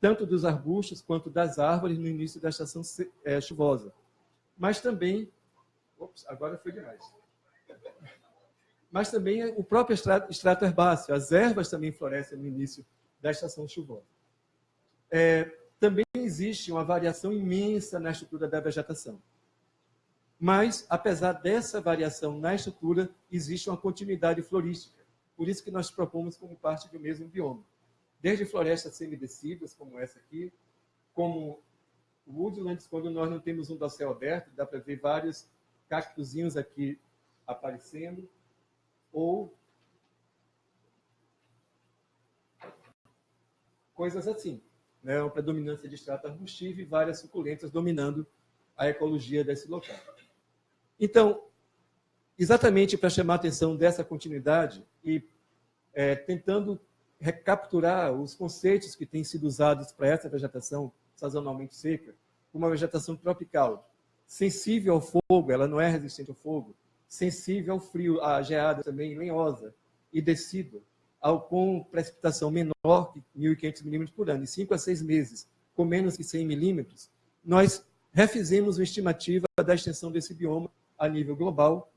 tanto dos arbustos quanto das árvores no início da estação é, chuvosa. Mas também... Ops, agora foi demais mas também o próprio extrato, herbáceo. As ervas também florescem no início da estação chuvosa. É, também existe uma variação imensa na estrutura da vegetação. Mas, apesar dessa variação na estrutura, existe uma continuidade florística. Por isso que nós propomos como parte do mesmo bioma. Desde florestas semidecidas, como essa aqui, como woodlands, quando nós não temos um dossel aberto, dá para ver vários cactuzinhos aqui aparecendo, ou coisas assim. Né? Uma predominância de extrato arbustivo e várias suculentas dominando a ecologia desse local. Então, exatamente para chamar a atenção dessa continuidade e é, tentando recapturar os conceitos que têm sido usados para essa vegetação sazonalmente seca, uma vegetação tropical, sensível ao fogo, ela não é resistente ao fogo, sensível ao frio, à geada também lenhosa e decídua, ao, com precipitação menor que 1.500 milímetros por ano, em 5 a 6 meses, com menos que 100 milímetros, nós refizemos uma estimativa da extensão desse bioma a nível global,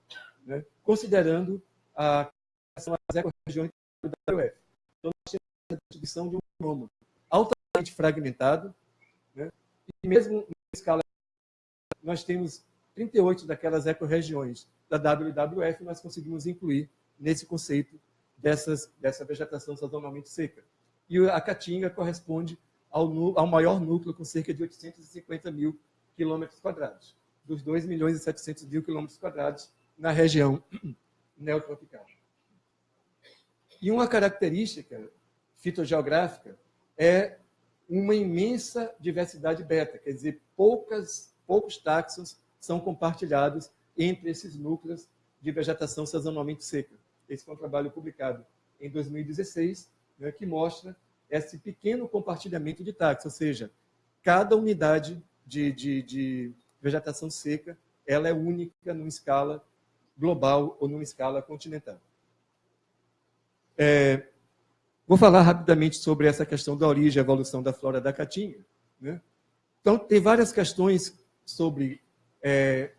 né, considerando a as ecorregiões da UF. Então, nós temos a distribuição de um bioma altamente fragmentado, né, e mesmo em escala, nós temos 38 daquelas ecorregiões da WWF, nós conseguimos incluir nesse conceito dessas, dessa vegetação sazonalmente seca. E a Caatinga corresponde ao, ao maior núcleo, com cerca de 850 mil quilômetros quadrados, dos 2 milhões e 700 mil quilômetros quadrados na região neotropical. E uma característica fitogeográfica é uma imensa diversidade beta, quer dizer, poucas, poucos táxons são compartilhados entre esses núcleos de vegetação sazonalmente seca. Esse foi um trabalho publicado em 2016, né, que mostra esse pequeno compartilhamento de táxis, ou seja, cada unidade de, de, de vegetação seca ela é única numa escala global ou numa escala continental. É, vou falar rapidamente sobre essa questão da origem e evolução da flora da caatinga. Né? Então, tem várias questões sobre é,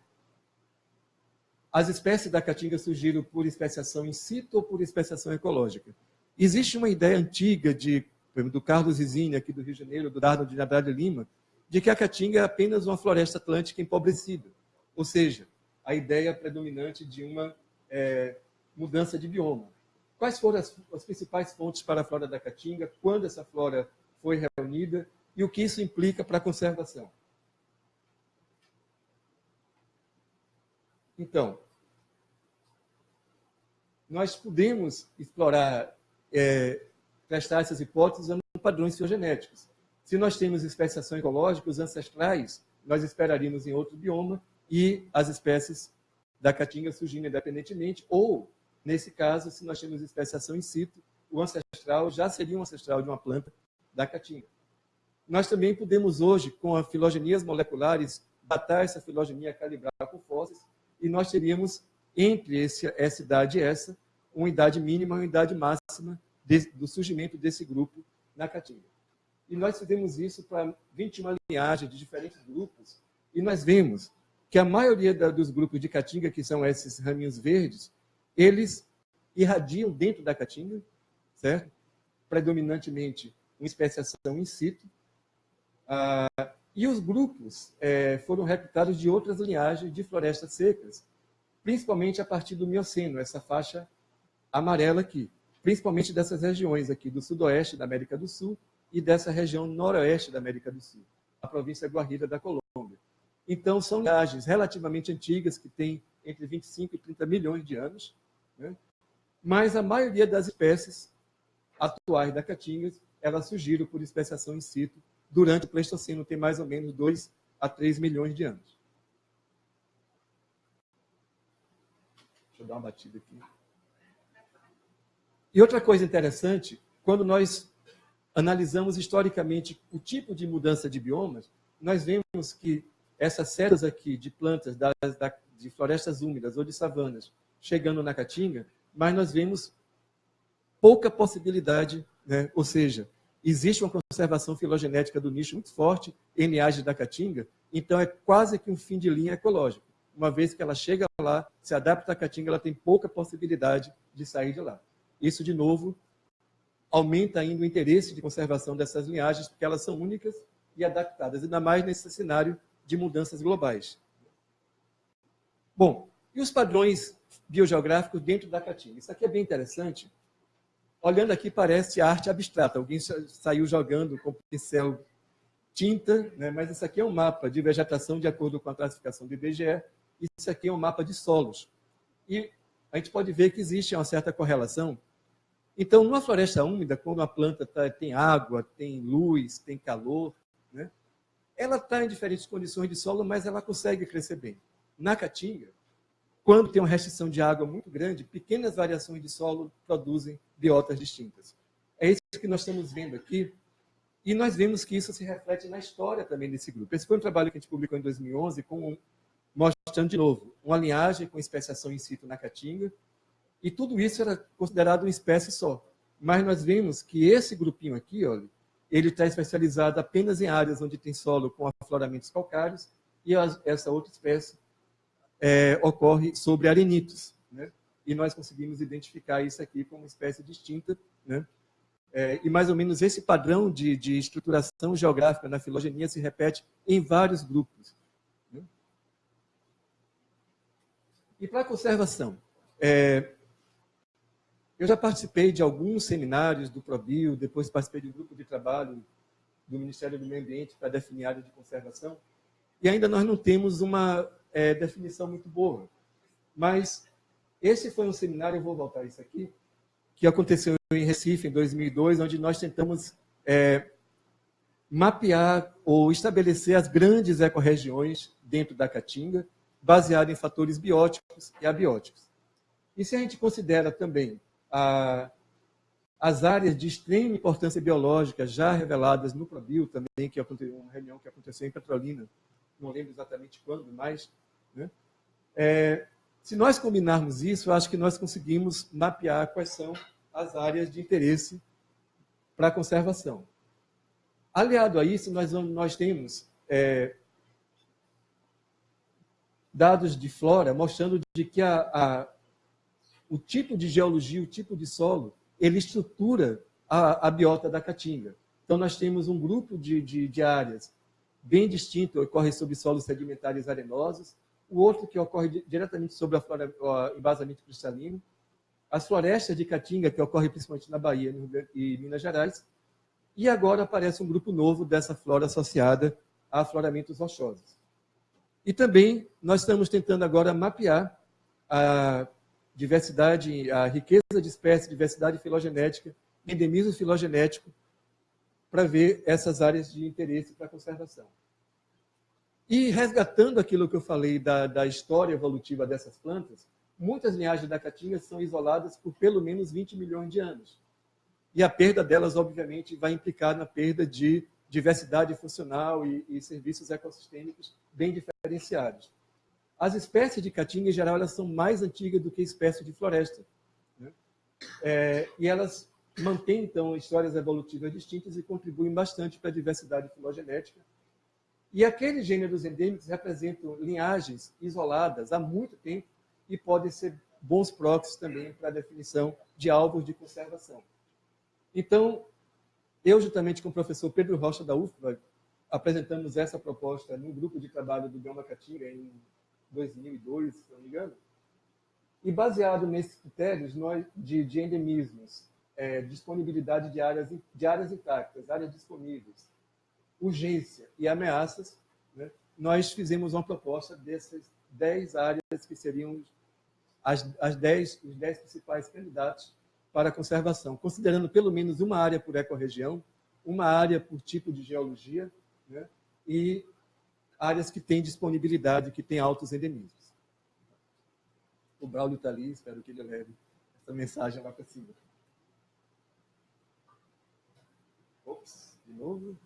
as espécies da caatinga surgiram por especiação in situ ou por especiação ecológica. Existe uma ideia antiga de, do Carlos Zizini, aqui do Rio de Janeiro, do Dardo de Andrade Lima, de que a caatinga é apenas uma floresta atlântica empobrecida. Ou seja, a ideia predominante de uma é, mudança de bioma. Quais foram as, as principais fontes para a flora da caatinga, quando essa flora foi reunida e o que isso implica para a conservação? Então, nós podemos explorar, é, testar essas hipóteses usando padrões filogenéticos. Se nós temos especiação ecológica, os ancestrais, nós esperaríamos em outro bioma e as espécies da caatinga surgindo independentemente, ou, nesse caso, se nós temos especiação in situ, o ancestral já seria um ancestral de uma planta da caatinga. Nós também podemos hoje, com as filogenias moleculares, datar essa filogenia, calibrar com fósseis, e nós teríamos entre esse, essa idade e essa, uma idade mínima e uma idade máxima de, do surgimento desse grupo na Caatinga. E nós fizemos isso para 21 linhagens de diferentes grupos, e nós vemos que a maioria da, dos grupos de Caatinga, que são esses raminhos verdes, eles irradiam dentro da Caatinga, certo? Predominantemente uma especiação in situ. Ah, e os grupos é, foram recrutados de outras linhagens de florestas secas, principalmente a partir do Mioceno, essa faixa amarela aqui, principalmente dessas regiões aqui do sudoeste da América do Sul e dessa região noroeste da América do Sul, a província Guarida da Colômbia. Então, são linhagens relativamente antigas, que têm entre 25 e 30 milhões de anos, né? mas a maioria das espécies atuais da caatinga, elas surgiram por especiação in situ durante o Pleistoceno, tem mais ou menos 2 a 3 milhões de anos. Eu dar uma batida aqui. E outra coisa interessante, quando nós analisamos historicamente o tipo de mudança de biomas, nós vemos que essas setas aqui de plantas das, de florestas úmidas ou de savanas chegando na caatinga, mas nós vemos pouca possibilidade, né? ou seja, existe uma conservação filogenética do nicho muito forte linhagem da caatinga, então é quase que um fim de linha ecológico uma vez que ela chega lá, se adapta à caatinga, ela tem pouca possibilidade de sair de lá. Isso, de novo, aumenta ainda o interesse de conservação dessas linhagens, porque elas são únicas e adaptadas, ainda mais nesse cenário de mudanças globais. Bom, e os padrões biogeográficos dentro da Caatinga? Isso aqui é bem interessante. Olhando aqui, parece arte abstrata. Alguém saiu jogando com pincel tinta, né? mas isso aqui é um mapa de vegetação de acordo com a classificação do IBGE. Isso aqui é um mapa de solos. E a gente pode ver que existe uma certa correlação. Então, numa floresta úmida, quando a planta tá, tem água, tem luz, tem calor, né? ela está em diferentes condições de solo, mas ela consegue crescer bem. Na caatinga, quando tem uma restrição de água muito grande, pequenas variações de solo produzem biotas distintas. É isso que nós estamos vendo aqui, e nós vemos que isso se reflete na história também desse grupo. Esse foi um trabalho que a gente publicou em 2011, com, mostrando de novo uma linhagem com especiação in situ na caatinga, e tudo isso era considerado uma espécie só. Mas nós vemos que esse grupinho aqui, olha, ele está especializado apenas em áreas onde tem solo com afloramentos calcários, e essa outra espécie é, ocorre sobre arenitos. Né? E nós conseguimos identificar isso aqui como uma espécie distinta. Né? É, e mais ou menos esse padrão de, de, estruturação geográfica na filogenia se repete em vários grupos. Né? E para a conservação? É, eu já participei de alguns seminários do ProBio, depois participei de um grupo de trabalho do Ministério do Meio Ambiente para definir área de conservação, e ainda nós não temos uma é, definição muito boa. Mas esse foi um seminário, eu vou voltar a isso aqui, que aconteceu em Recife, em 2002, onde nós tentamos é, mapear ou estabelecer as grandes ecorregiões dentro da Caatinga, baseado em fatores bióticos e abióticos. E se a gente considera também a, as áreas de extrema importância biológica já reveladas no ProBio também, que aconteceu uma reunião que aconteceu em Petrolina, não lembro exatamente quando, mas né? é, se nós combinarmos isso, acho que nós conseguimos mapear quais são as áreas de interesse para a conservação. Aliado a isso, nós, nós temos é, dados de flora mostrando de que a, a, o tipo de geologia, o tipo de solo, ele estrutura a, a biota da caatinga. Então, nós temos um grupo de, de, de áreas bem distinto, ocorre sobre solos sedimentares arenosos, o outro que ocorre diretamente sobre o embasamento cristalino, as florestas de caatinga, que ocorre principalmente na Bahia e Minas Gerais, e agora aparece um grupo novo dessa flora associada a afloramentos rochosos. E também nós estamos tentando agora mapear a diversidade, a riqueza de espécies, diversidade filogenética, endemismo filogenético, para ver essas áreas de interesse para a conservação. E resgatando aquilo que eu falei da, da história evolutiva dessas plantas, muitas linhagens da caatinga são isoladas por pelo menos 20 milhões de anos. E a perda delas, obviamente, vai implicar na perda de diversidade funcional e, e serviços ecossistêmicos bem diferenciados. As espécies de caatinga, em geral, elas são mais antigas do que espécies de floresta. Né? É, e elas mantêm, então, histórias evolutivas distintas e contribuem bastante para a diversidade filogenética. E aqueles gêneros endêmicos representam linhagens isoladas há muito tempo e podem ser bons proxies também para a definição de alvos de conservação. Então, eu, juntamente com o professor Pedro Rocha da UFBA, apresentamos essa proposta num grupo de trabalho do Gama Catinga em 2002, se não me engano. E baseado nesses critérios nós, de, de endemismos, é, disponibilidade de áreas, de áreas intactas, áreas disponíveis, urgência e ameaças, né, nós fizemos uma proposta dessas 10 áreas que seriam as, as 10, os 10 principais candidatos para a conservação, considerando pelo menos uma área por ecorregião, uma área por tipo de geologia né, e áreas que têm disponibilidade, que têm altos endemismos. O Braulio está ali, espero que ele leve essa mensagem lá para cima. Ops, de novo.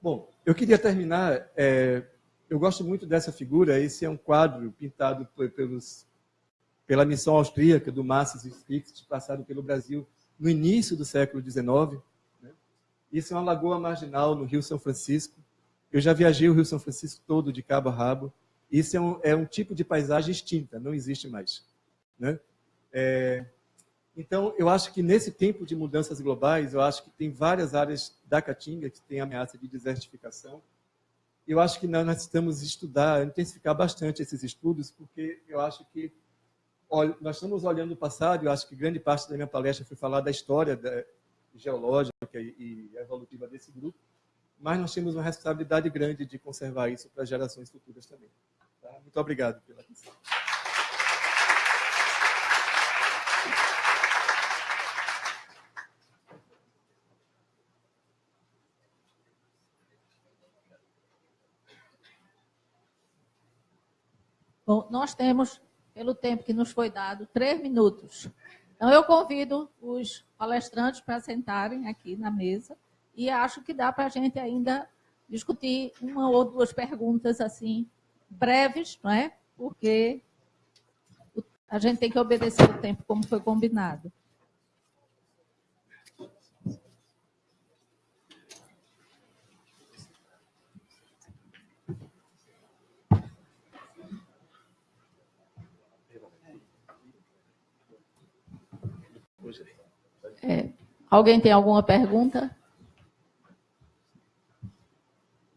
Bom, eu queria terminar. É, eu gosto muito dessa figura. Esse é um quadro pintado pelos, pela missão austríaca do Masses e Strix, passado pelo Brasil no início do século XIX. Isso é uma lagoa marginal no Rio São Francisco. Eu já viajei o Rio São Francisco todo de cabo a rabo. Isso é um, é um tipo de paisagem extinta, não existe mais. Né? É, então, eu acho que nesse tempo de mudanças globais, eu acho que tem várias áreas da Caatinga que têm ameaça de desertificação. Eu acho que nós necessitamos estudar, intensificar bastante esses estudos, porque eu acho que nós estamos olhando o passado, eu acho que grande parte da minha palestra foi falar da história da, geológica e, evolutiva desse grupo, mas nós temos uma responsabilidade grande de conservar isso para gerações futuras também. Tá? Muito obrigado pela atenção. Bom, nós temos, pelo tempo que nos foi dado, três minutos. Então, eu convido os palestrantes para sentarem aqui na mesa e acho que dá para a gente ainda discutir uma ou duas perguntas assim breves, não é? Porque a gente tem que obedecer o tempo como foi combinado. É, alguém tem alguma pergunta?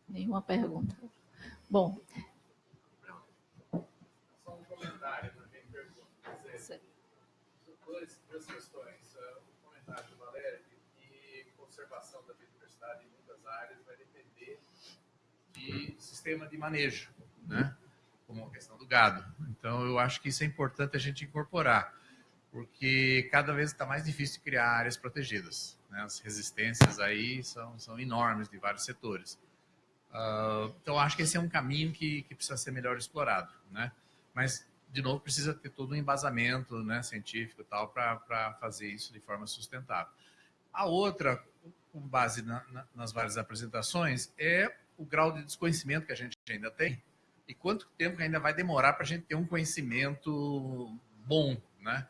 Nenhuma pergunta. Bom. Só um comentário para quem pergunta. Duas, duas questões. Um comentário do Valério, que conservação da biodiversidade em muitas áreas vai depender de sistema de manejo, né? como a questão do gado. Então, eu acho que isso é importante a gente incorporar porque cada vez está mais difícil criar áreas protegidas. Né? As resistências aí são, são enormes de vários setores. Uh, então, acho que esse é um caminho que, que precisa ser melhor explorado. Né? Mas, de novo, precisa ter todo um embasamento né, científico tal para fazer isso de forma sustentável. A outra, com base na, na, nas várias apresentações, é o grau de desconhecimento que a gente ainda tem e quanto tempo ainda vai demorar para a gente ter um conhecimento bom, né?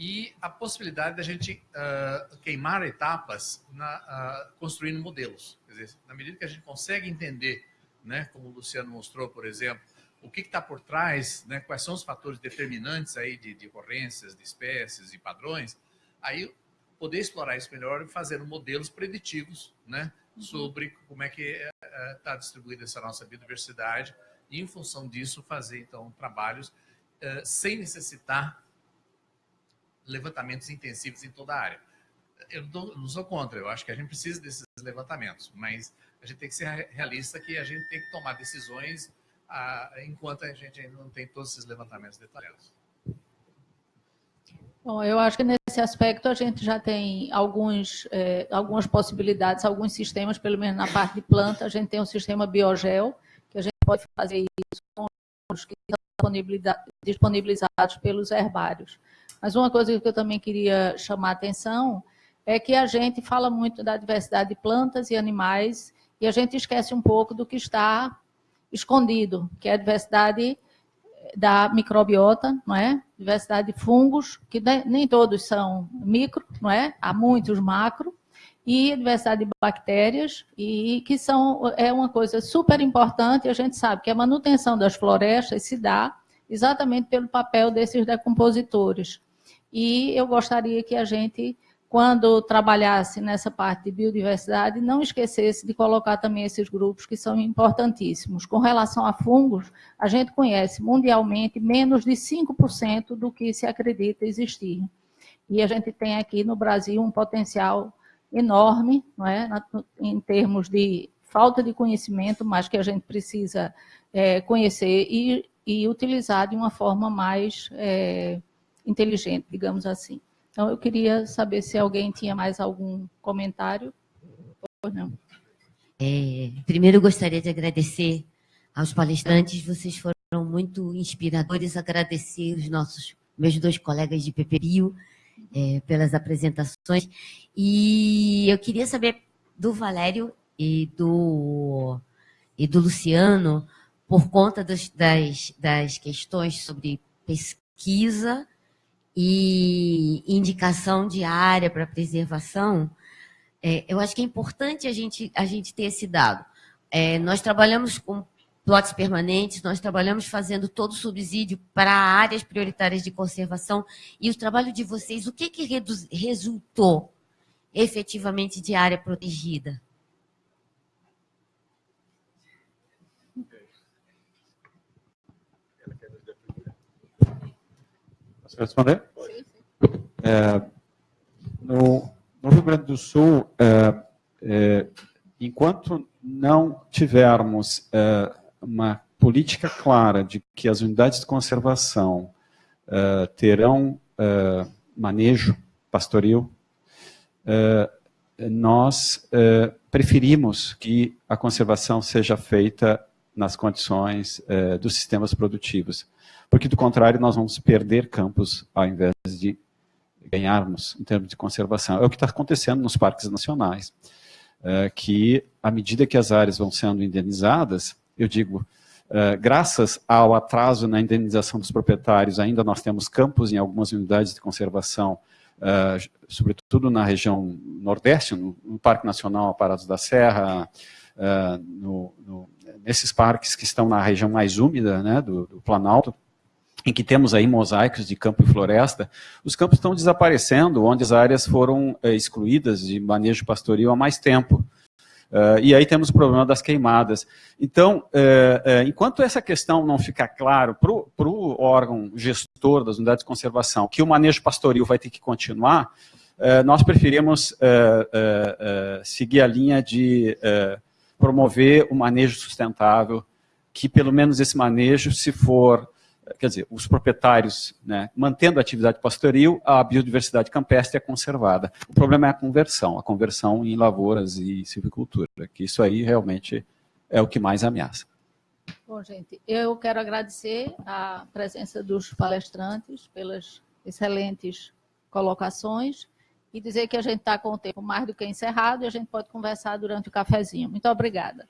E a possibilidade da gente uh, queimar etapas na, uh, construindo modelos. Quer dizer, na medida que a gente consegue entender, né, como o Luciano mostrou, por exemplo, o que está por trás, né, quais são os fatores determinantes aí de, de ocorrências, de espécies e padrões, aí poder explorar isso melhor e fazer modelos preditivos né, uhum. sobre como é que está eh, uh, distribuída essa nossa biodiversidade e, em função disso, fazer, então, trabalhos sem necessitar levantamentos intensivos em toda a área. Eu não sou contra, eu acho que a gente precisa desses levantamentos, mas a gente tem que ser realista que a gente tem que tomar decisões enquanto a gente ainda não tem todos esses levantamentos detalhados. Bom, eu acho que nesse aspecto a gente já tem alguns, é, algumas possibilidades, alguns sistemas, pelo menos na parte de planta, a gente tem um sistema biogel, que a gente pode fazer isso com os que estão disponibilizados pelos herbários. Mas uma coisa que eu também queria chamar a atenção é que a gente fala muito da diversidade de plantas e animais e a gente esquece um pouco do que está escondido, que é a diversidade da microbiota, não é? Diversidade de fungos, que nem todos são micro, não é? Há muitos macro, e diversidade de bactérias, e que são, é uma coisa super importante, a gente sabe que a manutenção das florestas se dá exatamente pelo papel desses decompositores. E eu gostaria que a gente, quando trabalhasse nessa parte de biodiversidade, não esquecesse de colocar também esses grupos que são importantíssimos. Com relação a fungos, a gente conhece mundialmente menos de 5% do que se acredita existir. E a gente tem aqui no Brasil um potencial enorme, não é? em termos de falta de conhecimento, mas que a gente precisa é, conhecer e, e, utilizar de uma forma mais é, inteligente, digamos assim. Então, eu queria saber se alguém tinha mais algum comentário ou não. É, primeiro, gostaria de agradecer aos palestrantes, vocês foram muito inspiradores, agradecer os nossos, meus dois colegas de PPBio é, pelas apresentações, e eu queria saber do Valério e do, e do Luciano, por conta das, das questões sobre pesquisa e indicação de área para preservação, é, eu acho que é importante a gente, a gente ter esse dado. É, nós trabalhamos com plots permanentes, nós trabalhamos fazendo todo o subsídio para áreas prioritárias de conservação, e o trabalho de vocês, o que, que resultou efetivamente de área protegida? Responder? É, no, no, Rio Grande do Sul, é, é, enquanto não tivermos é, uma política clara de que as unidades de conservação é, terão é, manejo pastoril, nós preferimos que a conservação seja feita nas condições dos sistemas produtivos porque do contrário nós vamos perder campos ao invés de ganharmos em termos de conservação. É o que está acontecendo nos parques nacionais, é, que à medida que as áreas vão sendo indenizadas, eu digo, é, graças ao atraso na indenização dos proprietários, ainda nós temos campos em algumas unidades de conservação, é, sobretudo na região nordeste, no, no Parque Nacional Aparados da Serra, no, no, nesses parques que estão na região mais úmida né, do, do Planalto, em que temos aí mosaicos de campo e floresta, os campos estão desaparecendo, onde as áreas foram é, excluídas de manejo pastoril há mais tempo. Uh, e aí temos o problema das queimadas. Então, é, é, enquanto essa questão não ficar claro para o órgão gestor das unidades de conservação que o manejo pastoril vai ter que continuar, nós preferimos seguir a linha de promover o manejo sustentável, que pelo menos esse manejo, se for quer dizer, os proprietários, né, mantendo a atividade pastoril, a biodiversidade campestre é conservada. O problema é a conversão, a conversão em lavouras e silvicultura, que isso aí realmente é o que mais ameaça. Bom, gente, eu quero agradecer a presença dos palestrantes pelas excelentes colocações e dizer que a gente está com o tempo mais do que encerrado e a gente pode conversar durante o cafezinho. Muito obrigada.